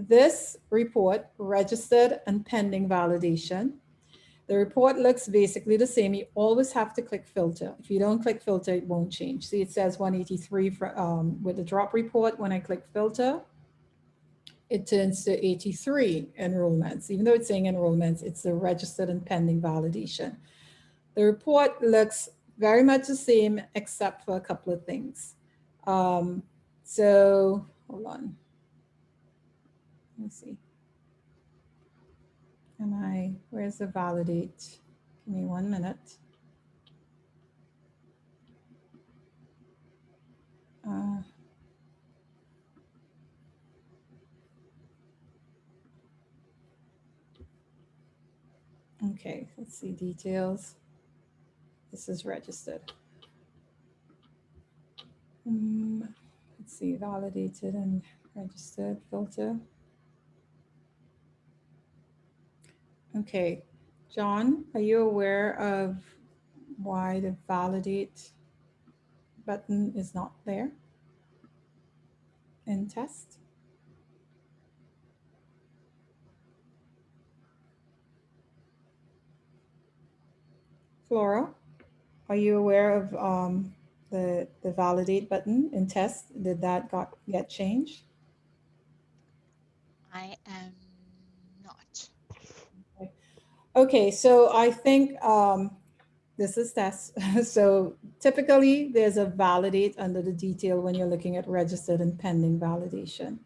this report, registered and pending validation, the report looks basically the same. You always have to click filter. If you don't click filter, it won't change. See, it says 183 for, um, with the drop report. When I click filter, it turns to 83 enrollments. Even though it's saying enrollments, it's the registered and pending validation. The report looks very much the same, except for a couple of things. Um, so hold on. Let me see. Am I, where's the validate? Give me one minute. Uh, okay, let's see details. This is registered. Um, let's see, validated and registered filter. Okay, John, are you aware of why the validate button is not there in test? Flora, are you aware of um, the, the validate button in test? Did that got get changed? I am. Okay, so I think um, this is test. <laughs> so typically there's a validate under the detail when you're looking at registered and pending validation.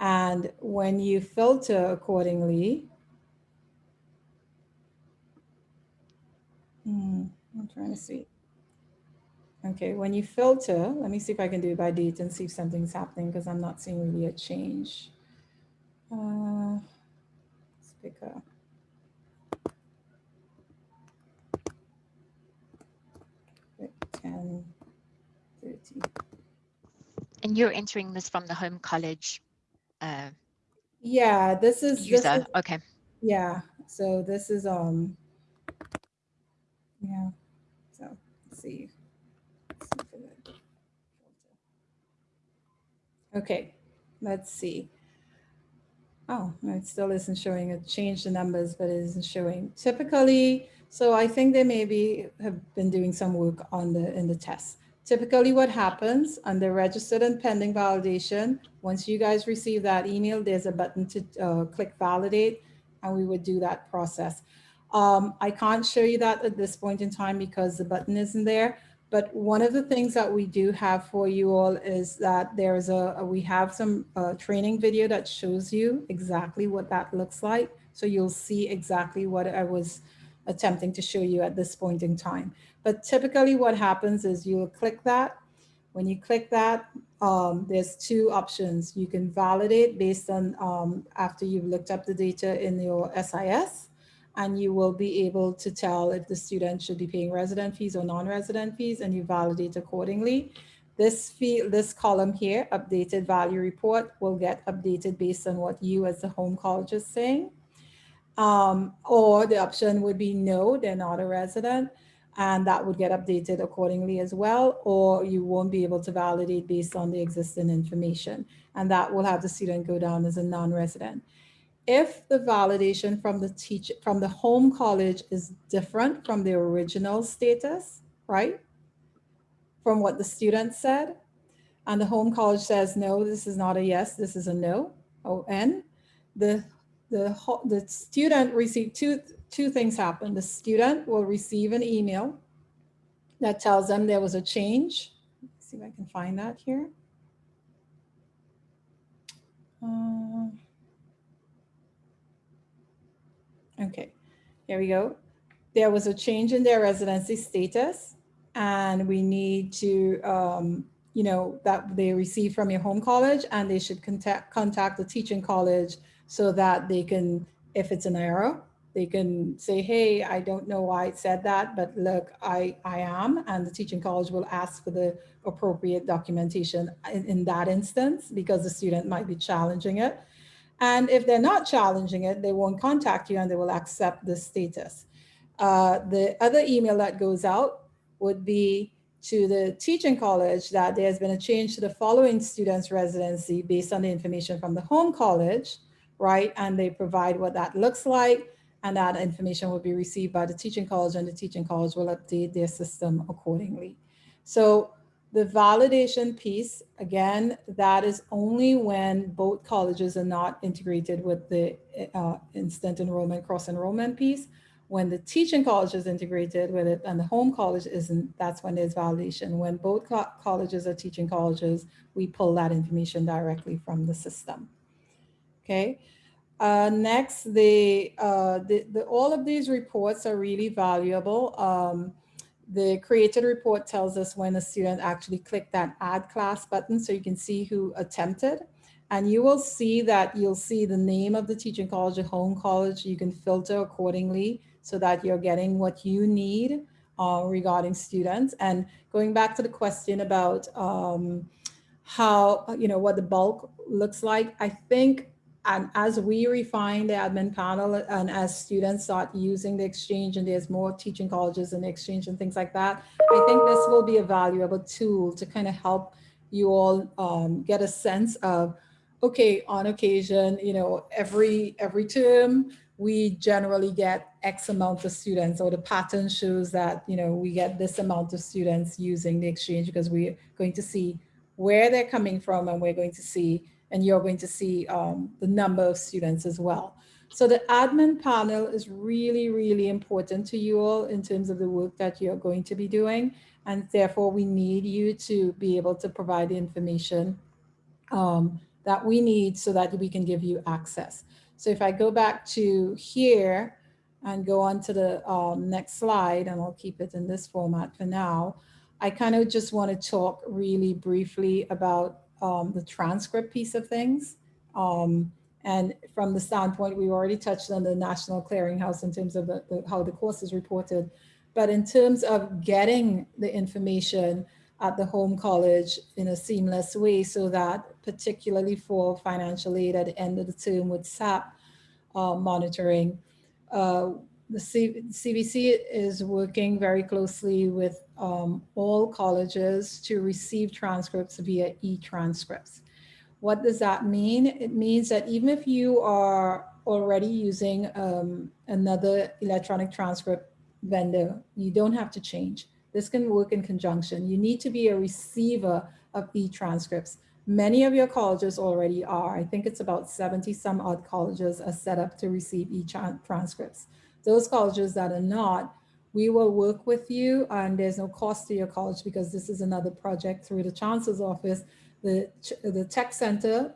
And when you filter accordingly, hmm, I'm trying to see. Okay, when you filter, let me see if I can do it by date and see if something's happening because I'm not seeing really a change. Uh, let's pick up. 10, 30. And you're entering this from the home college uh, Yeah, this is, this user. is Okay. Yeah, so this is, um, yeah, so let's see. Let's see. Okay, let's see. Oh, it still isn't showing. It changed the numbers, but it isn't showing. Typically, so I think they maybe have been doing some work on the, in the test. Typically what happens under registered and pending validation, once you guys receive that email, there's a button to uh, click validate and we would do that process. Um, I can't show you that at this point in time because the button isn't there. But one of the things that we do have for you all is that there's a, a- we have some uh, training video that shows you exactly what that looks like. So you'll see exactly what I was attempting to show you at this point in time. But typically what happens is you'll click that. When you click that, um, there's two options. You can validate based on um, after you've looked up the data in your SIS, and you will be able to tell if the student should be paying resident fees or non-resident fees, and you validate accordingly. This field, this column here, updated value report, will get updated based on what you as the home college is saying. Um, or the option would be no, they're not a resident and that would get updated accordingly as well, or you won't be able to validate based on the existing information. And that will have the student go down as a non-resident. If the validation from the teacher, from the home college is different from the original status, right? From what the student said, and the home college says, no, this is not a yes, this is a no, O-N, the, the, the student received two, two things happen. The student will receive an email that tells them there was a change. Let's see if I can find that here. Uh, Okay, here we go. There was a change in their residency status and we need to, um, you know, that they receive from your home college and they should contact, contact the teaching college so that they can, if it's an error, they can say, hey, I don't know why it said that, but look, I, I am, and the teaching college will ask for the appropriate documentation in, in that instance, because the student might be challenging it. And if they're not challenging it, they won't contact you and they will accept the status. Uh, the other email that goes out would be to the teaching college that there's been a change to the following student's residency based on the information from the home college, right? And they provide what that looks like and that information will be received by the teaching college and the teaching college will update their system accordingly. So the validation piece, again, that is only when both colleges are not integrated with the uh, instant enrollment, cross enrollment piece. When the teaching college is integrated with it and the home college isn't, that's when there's validation. When both co colleges are teaching colleges, we pull that information directly from the system. Okay. Uh, next, the, uh, the, the, all of these reports are really valuable. Um, the created report tells us when a student actually clicked that add class button so you can see who attempted. And you will see that you'll see the name of the teaching college, the home college. You can filter accordingly so that you're getting what you need uh, regarding students. And going back to the question about um, how, you know, what the bulk looks like, I think and as we refine the admin panel and as students start using the exchange and there's more teaching colleges and exchange and things like that, I think this will be a valuable tool to kind of help you all um, get a sense of, okay, on occasion, you know, every every term, we generally get X amount of students or the pattern shows that, you know, we get this amount of students using the exchange because we're going to see where they're coming from and we're going to see and you're going to see um, the number of students as well. So the admin panel is really, really important to you all in terms of the work that you're going to be doing. And therefore we need you to be able to provide the information um, that we need so that we can give you access. So if I go back to here, and go on to the um, next slide, and I'll keep it in this format for now, I kind of just want to talk really briefly about um, the transcript piece of things. Um, and from the standpoint, we already touched on the National Clearinghouse in terms of the, the, how the course is reported. But in terms of getting the information at the home college in a seamless way so that particularly for financial aid at the end of the term with SAP uh, monitoring, uh, the C CVC is working very closely with um, all colleges to receive transcripts via e-transcripts. What does that mean? It means that even if you are already using um, another electronic transcript vendor, you don't have to change. This can work in conjunction. You need to be a receiver of e-transcripts. Many of your colleges already are. I think it's about 70 some odd colleges are set up to receive e-transcripts. Those colleges that are not, we will work with you and there's no cost to your college because this is another project through the chancellor's office. The, the tech center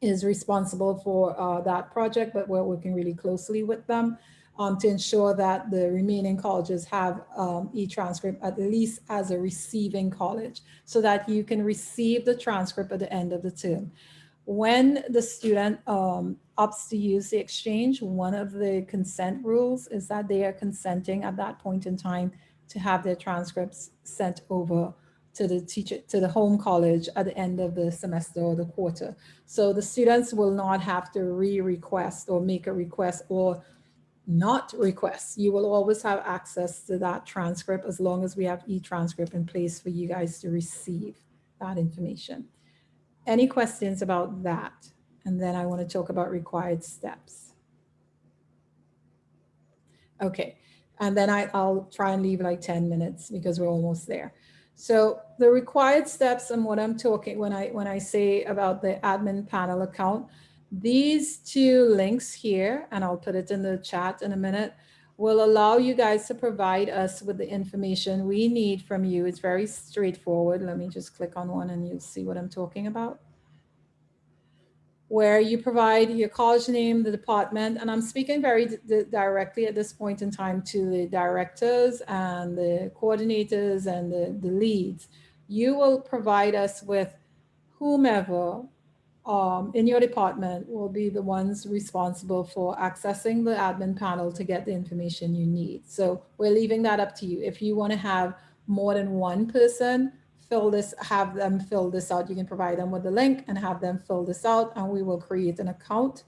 is responsible for uh, that project, but we're working really closely with them um, to ensure that the remaining colleges have um, e-transcript at least as a receiving college so that you can receive the transcript at the end of the term. When the student um, opts to use the exchange, one of the consent rules is that they are consenting at that point in time to have their transcripts sent over to the teacher, to the home college at the end of the semester or the quarter. So the students will not have to re-request or make a request or not request. You will always have access to that transcript as long as we have e-transcript in place for you guys to receive that information. Any questions about that? And then I want to talk about required steps. Okay, and then I, I'll try and leave like 10 minutes because we're almost there. So the required steps and what I'm talking when I when I say about the admin panel account, these two links here, and I'll put it in the chat in a minute, will allow you guys to provide us with the information we need from you. It's very straightforward. Let me just click on one and you'll see what I'm talking about. Where you provide your college name, the department, and I'm speaking very directly at this point in time to the directors and the coordinators and the, the leads. You will provide us with whomever um, in your department will be the ones responsible for accessing the admin panel to get the information you need. So we're leaving that up to you. If you want to have more than one person fill this, have them fill this out, you can provide them with the link and have them fill this out and we will create an account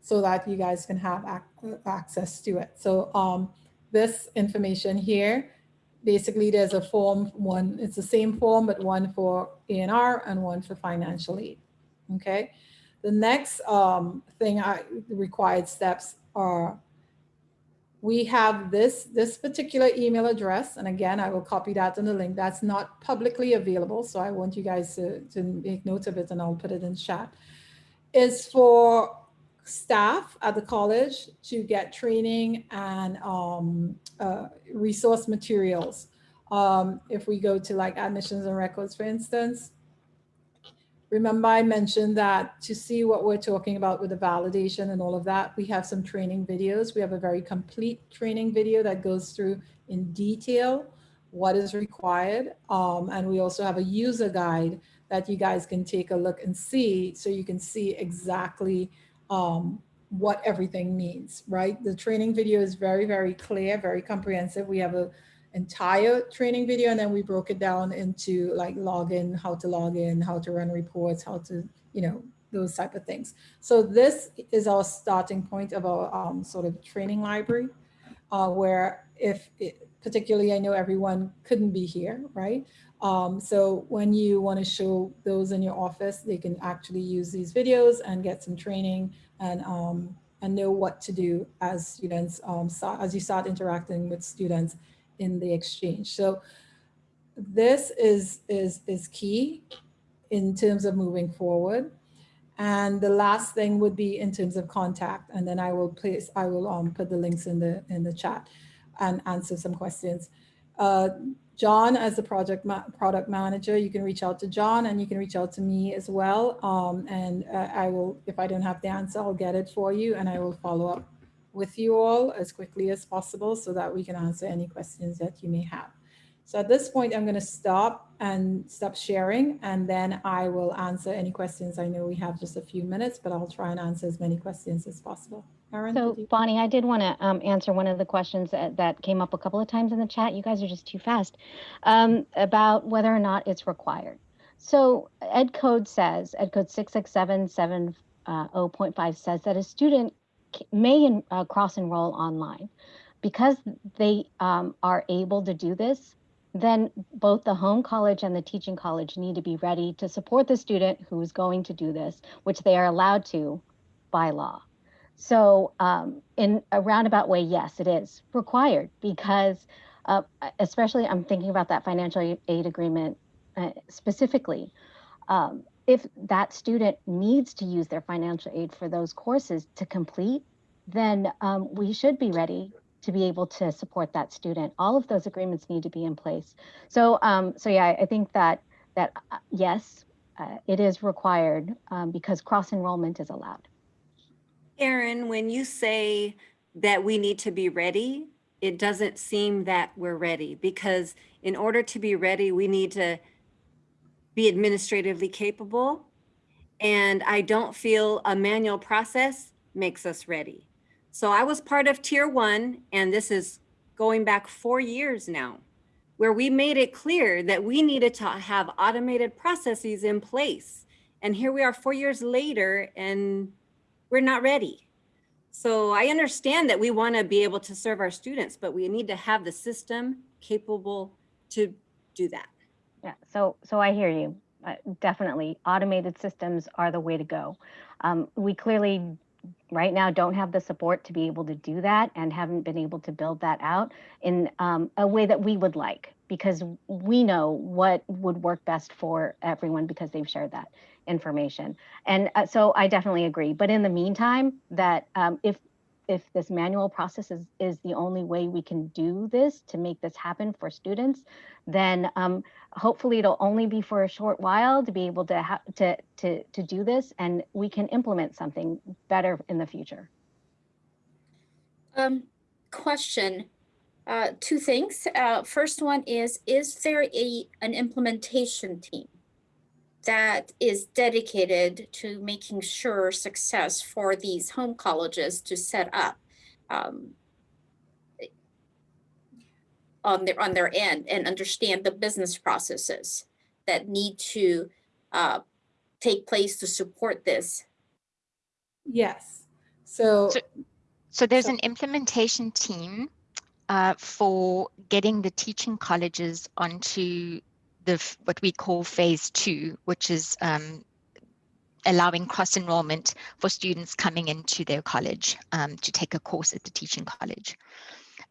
so that you guys can have ac access to it. So um, this information here, basically there's a form, one, it's the same form, but one for A&R and one for financial aid okay? The next um, thing I required steps are we have this, this particular email address. And again, I will copy that in the link. That's not publicly available. So I want you guys to, to make note of it and I'll put it in chat. Is for staff at the college to get training and um, uh, resource materials. Um, if we go to like admissions and records, for instance, Remember I mentioned that to see what we're talking about with the validation and all of that, we have some training videos. We have a very complete training video that goes through in detail what is required. Um, and we also have a user guide that you guys can take a look and see so you can see exactly um, what everything means, right? The training video is very, very clear, very comprehensive. We have a entire training video and then we broke it down into like login, how to log in, how to run reports, how to, you know, those type of things. So this is our starting point of our um, sort of training library uh, where if it, particularly I know everyone couldn't be here, right? Um, so when you want to show those in your office, they can actually use these videos and get some training and um, and know what to do as students, um, start, as you start interacting with students in the exchange. So this is, is, is key in terms of moving forward. And the last thing would be in terms of contact. And then I will place, I will um, put the links in the, in the chat and answer some questions. Uh, John, as the project ma product manager, you can reach out to John and you can reach out to me as well. Um, and uh, I will, if I don't have the answer, I'll get it for you and I will follow up with you all as quickly as possible so that we can answer any questions that you may have. So at this point, I'm going to stop and stop sharing, and then I will answer any questions. I know we have just a few minutes, but I'll try and answer as many questions as possible. Erin, So Bonnie, I did want to um, answer one of the questions that, that came up a couple of times in the chat. You guys are just too fast um, about whether or not it's required. So Ed Code says, Ed Code 66770.5 says that a student may uh, cross enroll online. Because they um, are able to do this, then both the home college and the teaching college need to be ready to support the student who is going to do this, which they are allowed to by law. So, um, in a roundabout way, yes, it is required because, uh, especially I'm thinking about that financial aid agreement uh, specifically. Um, if that student needs to use their financial aid for those courses to complete, then um, we should be ready to be able to support that student. All of those agreements need to be in place. So, um, so yeah, I think that that uh, yes, uh, it is required um, because cross enrollment is allowed. Erin, when you say that we need to be ready, it doesn't seem that we're ready because in order to be ready, we need to be administratively capable. And I don't feel a manual process makes us ready. So I was part of tier one, and this is going back four years now, where we made it clear that we needed to have automated processes in place. And here we are four years later, and we're not ready. So I understand that we want to be able to serve our students, but we need to have the system capable to do that. Yeah, so so I hear you. Uh, definitely, automated systems are the way to go. Um, we clearly, right now, don't have the support to be able to do that, and haven't been able to build that out in um, a way that we would like, because we know what would work best for everyone because they've shared that information. And uh, so I definitely agree. But in the meantime, that um, if if this manual process is, is the only way we can do this to make this happen for students, then um, hopefully it'll only be for a short while to be able to, to, to, to do this and we can implement something better in the future. Um, question, uh, two things. Uh, first one is, is there a, an implementation team that is dedicated to making sure success for these home colleges to set up um, on their, on their end and understand the business processes that need to uh, take place to support this? Yes. So, So- So there's So- an implementation team uh, for getting the teaching colleges onto the what we call phase two, which is um, allowing cross enrollment for students coming into their college um, to take a course at the teaching college.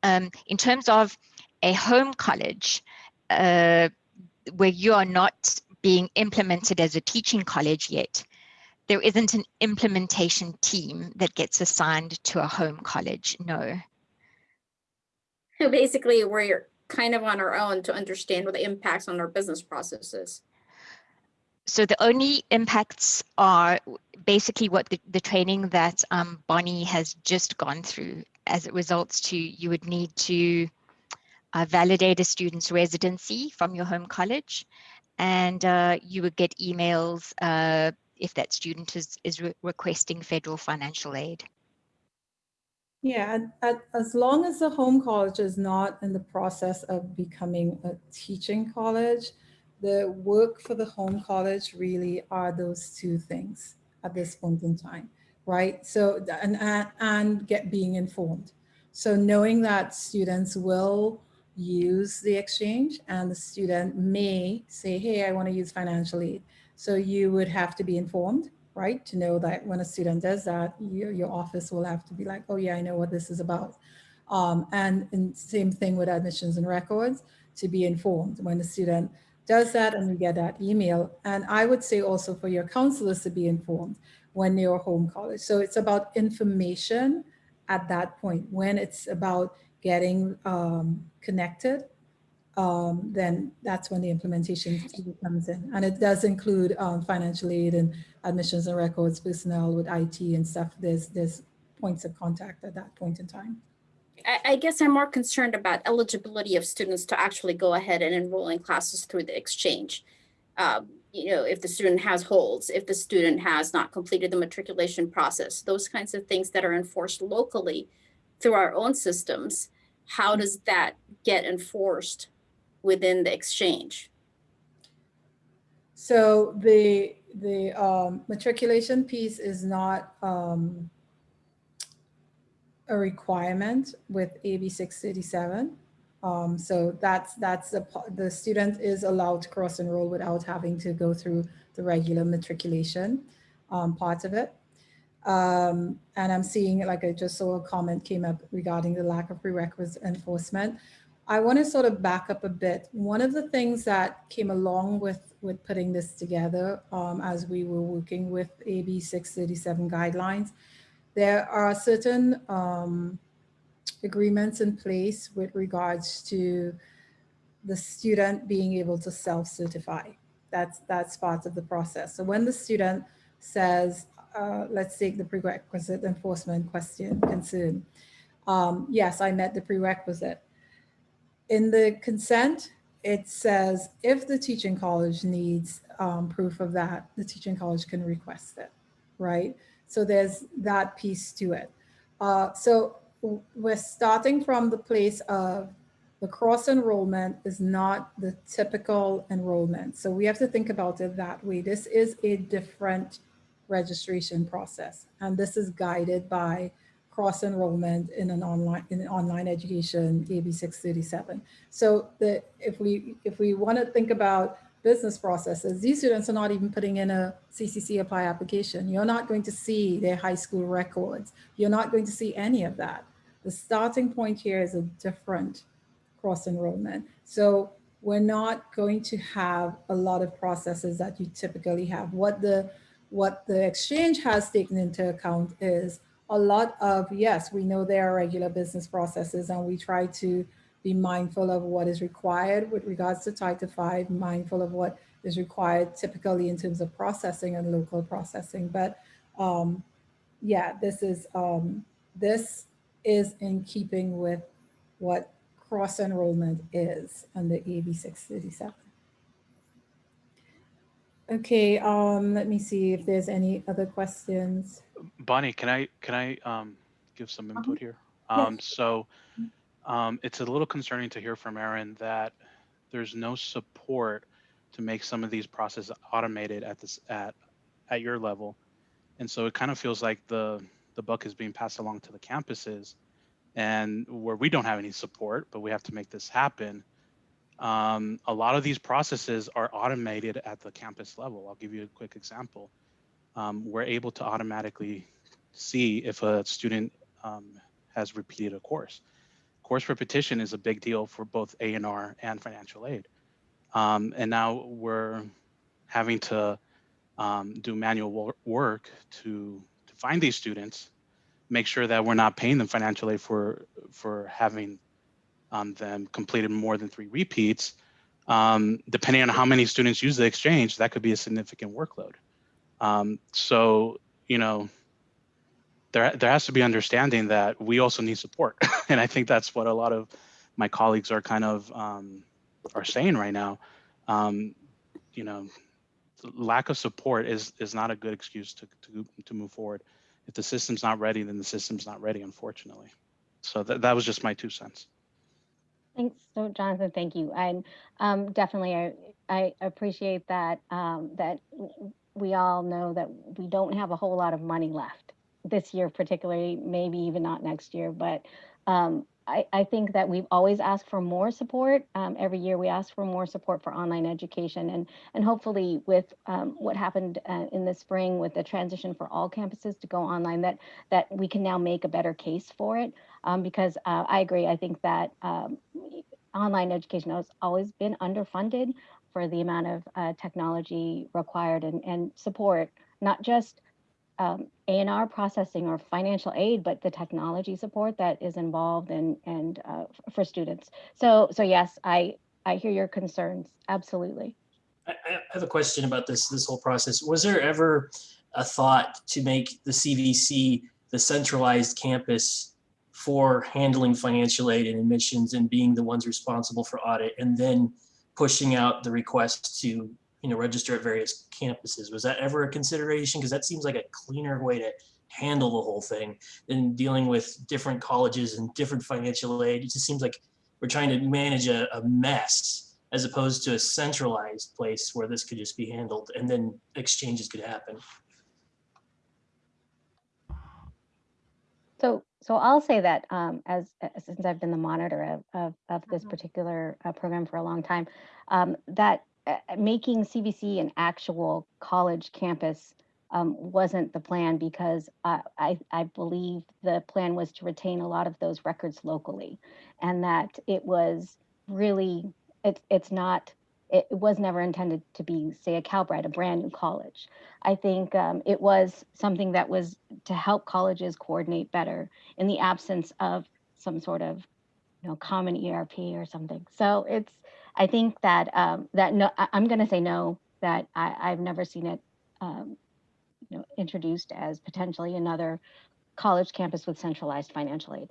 Um, in terms of a home college, uh, where you are not being implemented as a teaching college yet, there isn't an implementation team that gets assigned to a home college, no. So basically, we're kind of on our own to understand what the impacts on our business processes. So the only impacts are basically what the, the training that um, Bonnie has just gone through as it results to you would need to uh, validate a student's residency from your home college and uh, you would get emails uh, if that student is, is re- requesting federal financial aid. Yeah, and as long as the home college is not in the process of becoming a teaching college, the work for the home college really are those two things at this point in time, right? So, and, and, and get being informed. So knowing that students will use the exchange and the student may say, hey, I want to use financial aid. So you would have to be informed, right? To know that when a student does that, your, your office will have to be like, oh yeah, I know what this is about. Um, and, and same thing with admissions and records, to be informed when the student does that and you get that email. And I would say also for your counselors to be informed when you're home college. So it's about information at that point. When it's about getting um, connected, um, then that's when the implementation comes in. And it does include um, financial aid and admissions and records personnel with IT and stuff. There's, there's points of contact at that point in time. I, I guess I'm more concerned about eligibility of students to actually go ahead and enroll in classes through the exchange. Um, you know, if the student has holds, if the student has not completed the matriculation process, those kinds of things that are enforced locally through our own systems, how does that get enforced within the exchange? So the the um, matriculation piece is not um, a requirement with AB 637. Um, so that's that's the the student is allowed to cross enroll without having to go through the regular matriculation um, part of it. Um, and I'm seeing like I just saw a comment came up regarding the lack of prerequisite enforcement. I want to sort of back up a bit. One of the things that came along with with putting this together um, as we were working with AB 637 guidelines, there are certain um, agreements in place with regards to the student being able to self-certify. That's, that's part of the process. So when the student says, uh, let's take the prerequisite enforcement question concern. Um, yes, I met the prerequisite. In the consent, it says if the teaching college needs um, proof of that, the teaching college can request it, right? So there's that piece to it. Uh, so we're starting from the place of the cross enrollment is not the typical enrollment. So we have to think about it that way. This is a different registration process. And this is guided by cross enrollment in an online in online education AB 637. So the if we if we want to think about business processes, these students are not even putting in a CCC apply application. You're not going to see their high school records. You're not going to see any of that. The starting point here is a different cross enrollment. So we're not going to have a lot of processes that you typically have. What the what the exchange has taken into account is a lot of, yes, we know there are regular business processes and we try to be mindful of what is required with regards to Title V, mindful of what is required typically in terms of processing and local processing. But um, yeah, this is um, this is in keeping with what cross enrollment is under AB 637. Okay, um, let me see if there's any other questions. Bonnie, can I can I um, give some Uh-huh. input here? Yes. Um, so um, it's a little concerning to hear from Erin that there's no support to make some of these processes automated at this at at your level, and so it kind of feels like the the buck is being passed along to the campuses, and where we don't have any support, but we have to make this happen. Um, a lot of these processes are automated at the campus level. I'll give you a quick example. Um, we're able to automatically see if a student um, has repeated a course. Course repetition is a big deal for both A&R and financial aid. Um, and now we're having to um, do manual wor work to, to find these students, make sure that we're not paying them financial aid for, for having um, them completed more than three repeats. Um, depending on how many students use the exchange, that could be a significant workload. Um, so, you know, there, there has to be understanding that we also need support. <laughs> and I think that's what a lot of my colleagues are kind of um, are saying right now. Um, you know, lack of support is is not a good excuse to, to, to move forward. If the system's not ready, then the system's not ready, unfortunately. So that, that was just my two cents. Thanks, so Jonathan, thank you. And um, definitely, I, I appreciate that, um, that we all know that we don't have a whole lot of money left this year particularly, maybe even not next year, but um, I, I think that we've always asked for more support. Um, every year we ask for more support for online education and, and hopefully with um, what happened uh, in the spring with the transition for all campuses to go online, that, that we can now make a better case for it. Um, because uh, I agree, I think that um, online education has always been underfunded for the amount of uh, technology required and, and support, not just um, A&R processing or financial aid, but the technology support that is involved and and uh, for students. So so yes, I I hear your concerns. Absolutely. I, I have a question about this this whole process. Was there ever a thought to make the CVC the centralized campus for handling financial aid and admissions and being the ones responsible for audit and then pushing out the request to you know register at various campuses. Was that ever a consideration? Because that seems like a cleaner way to handle the whole thing than dealing with different colleges and different financial aid. It just seems like we're trying to manage a, a mess as opposed to a centralized place where this could just be handled and then exchanges could happen So, so I'll say that um, as uh, since I've been the monitor of of, of this Mhm. particular uh, program for a long time, um, that uh, making CVC an actual college campus um, wasn't the plan because I, I I believe the plan was to retain a lot of those records locally, and that it was really it's it's not it was never intended to be say a Calbright, a brand new college. I think um, it was something that was to help colleges coordinate better in the absence of some sort of you know common ERP or something. So it's I think that um, that no I, I'm going to say no that I, I've never seen it um, you know introduced as potentially another college campus with centralized financial aid.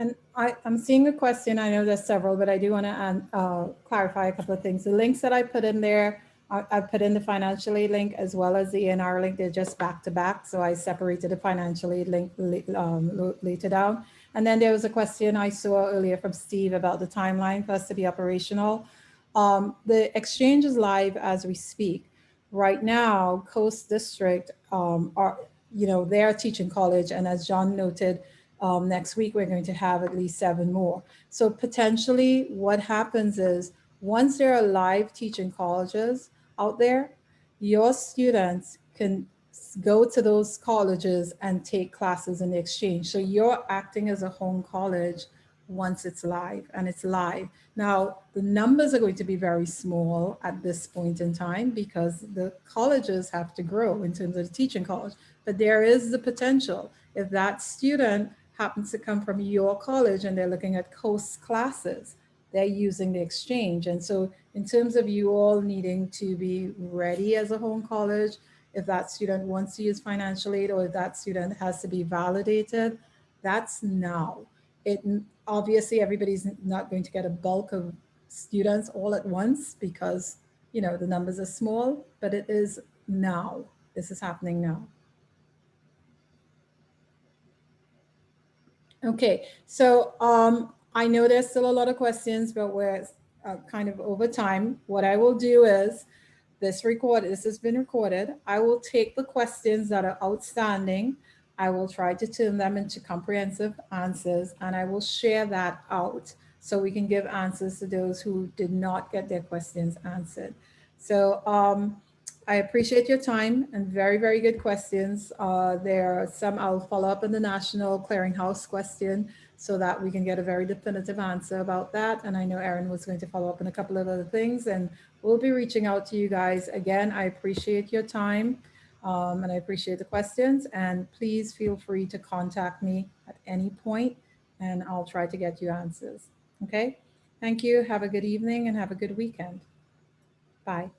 And I, I'm seeing a question. I know there's several, but I do want to uh, clarify a couple of things. The links that I put in there, I, I put in the financial aid link as well as the ANR link. They're just back to back. So I separated the financial aid link um, later down. And then there was a question I saw earlier from Steve about the timeline for us to be operational. Um, the exchange is live as we speak. Right now, Coast District um, are, you know, they're teaching college. And as John noted, um, next week, we're going to have at least seven more. So potentially what happens is once there are live teaching colleges out there, your students can go to those colleges and take classes in exchange. So you're acting as a home college once it's live and it's live. Now, the numbers are going to be very small at this point in time because the colleges have to grow in terms of the teaching college, but there is the potential if that student happens to come from your college and they're looking at coast classes, they're using the exchange. And so in terms of you all needing to be ready as a home college, if that student wants to use financial aid or if that student has to be validated, that's now. It obviously everybody's not going to get a bulk of students all at once because you know the numbers are small, but it is now. This is happening now. Okay, so um, I know there's still a lot of questions, but we're uh, kind of over time. What I will do is this record, this has been recorded. I will take the questions that are outstanding. I will try to turn them into comprehensive answers and I will share that out so we can give answers to those who did not get their questions answered. So um, I appreciate your time and very, very good questions. Uh, there are some I'll follow up on the National Clearinghouse question so that we can get a very definitive answer about that. And I know Erin was going to follow up on a couple of other things and we'll be reaching out to you guys. Again, I appreciate your time um, and I appreciate the questions and please feel free to contact me at any point and I'll try to get you answers. Okay, thank you. Have a good evening and have a good weekend. Bye.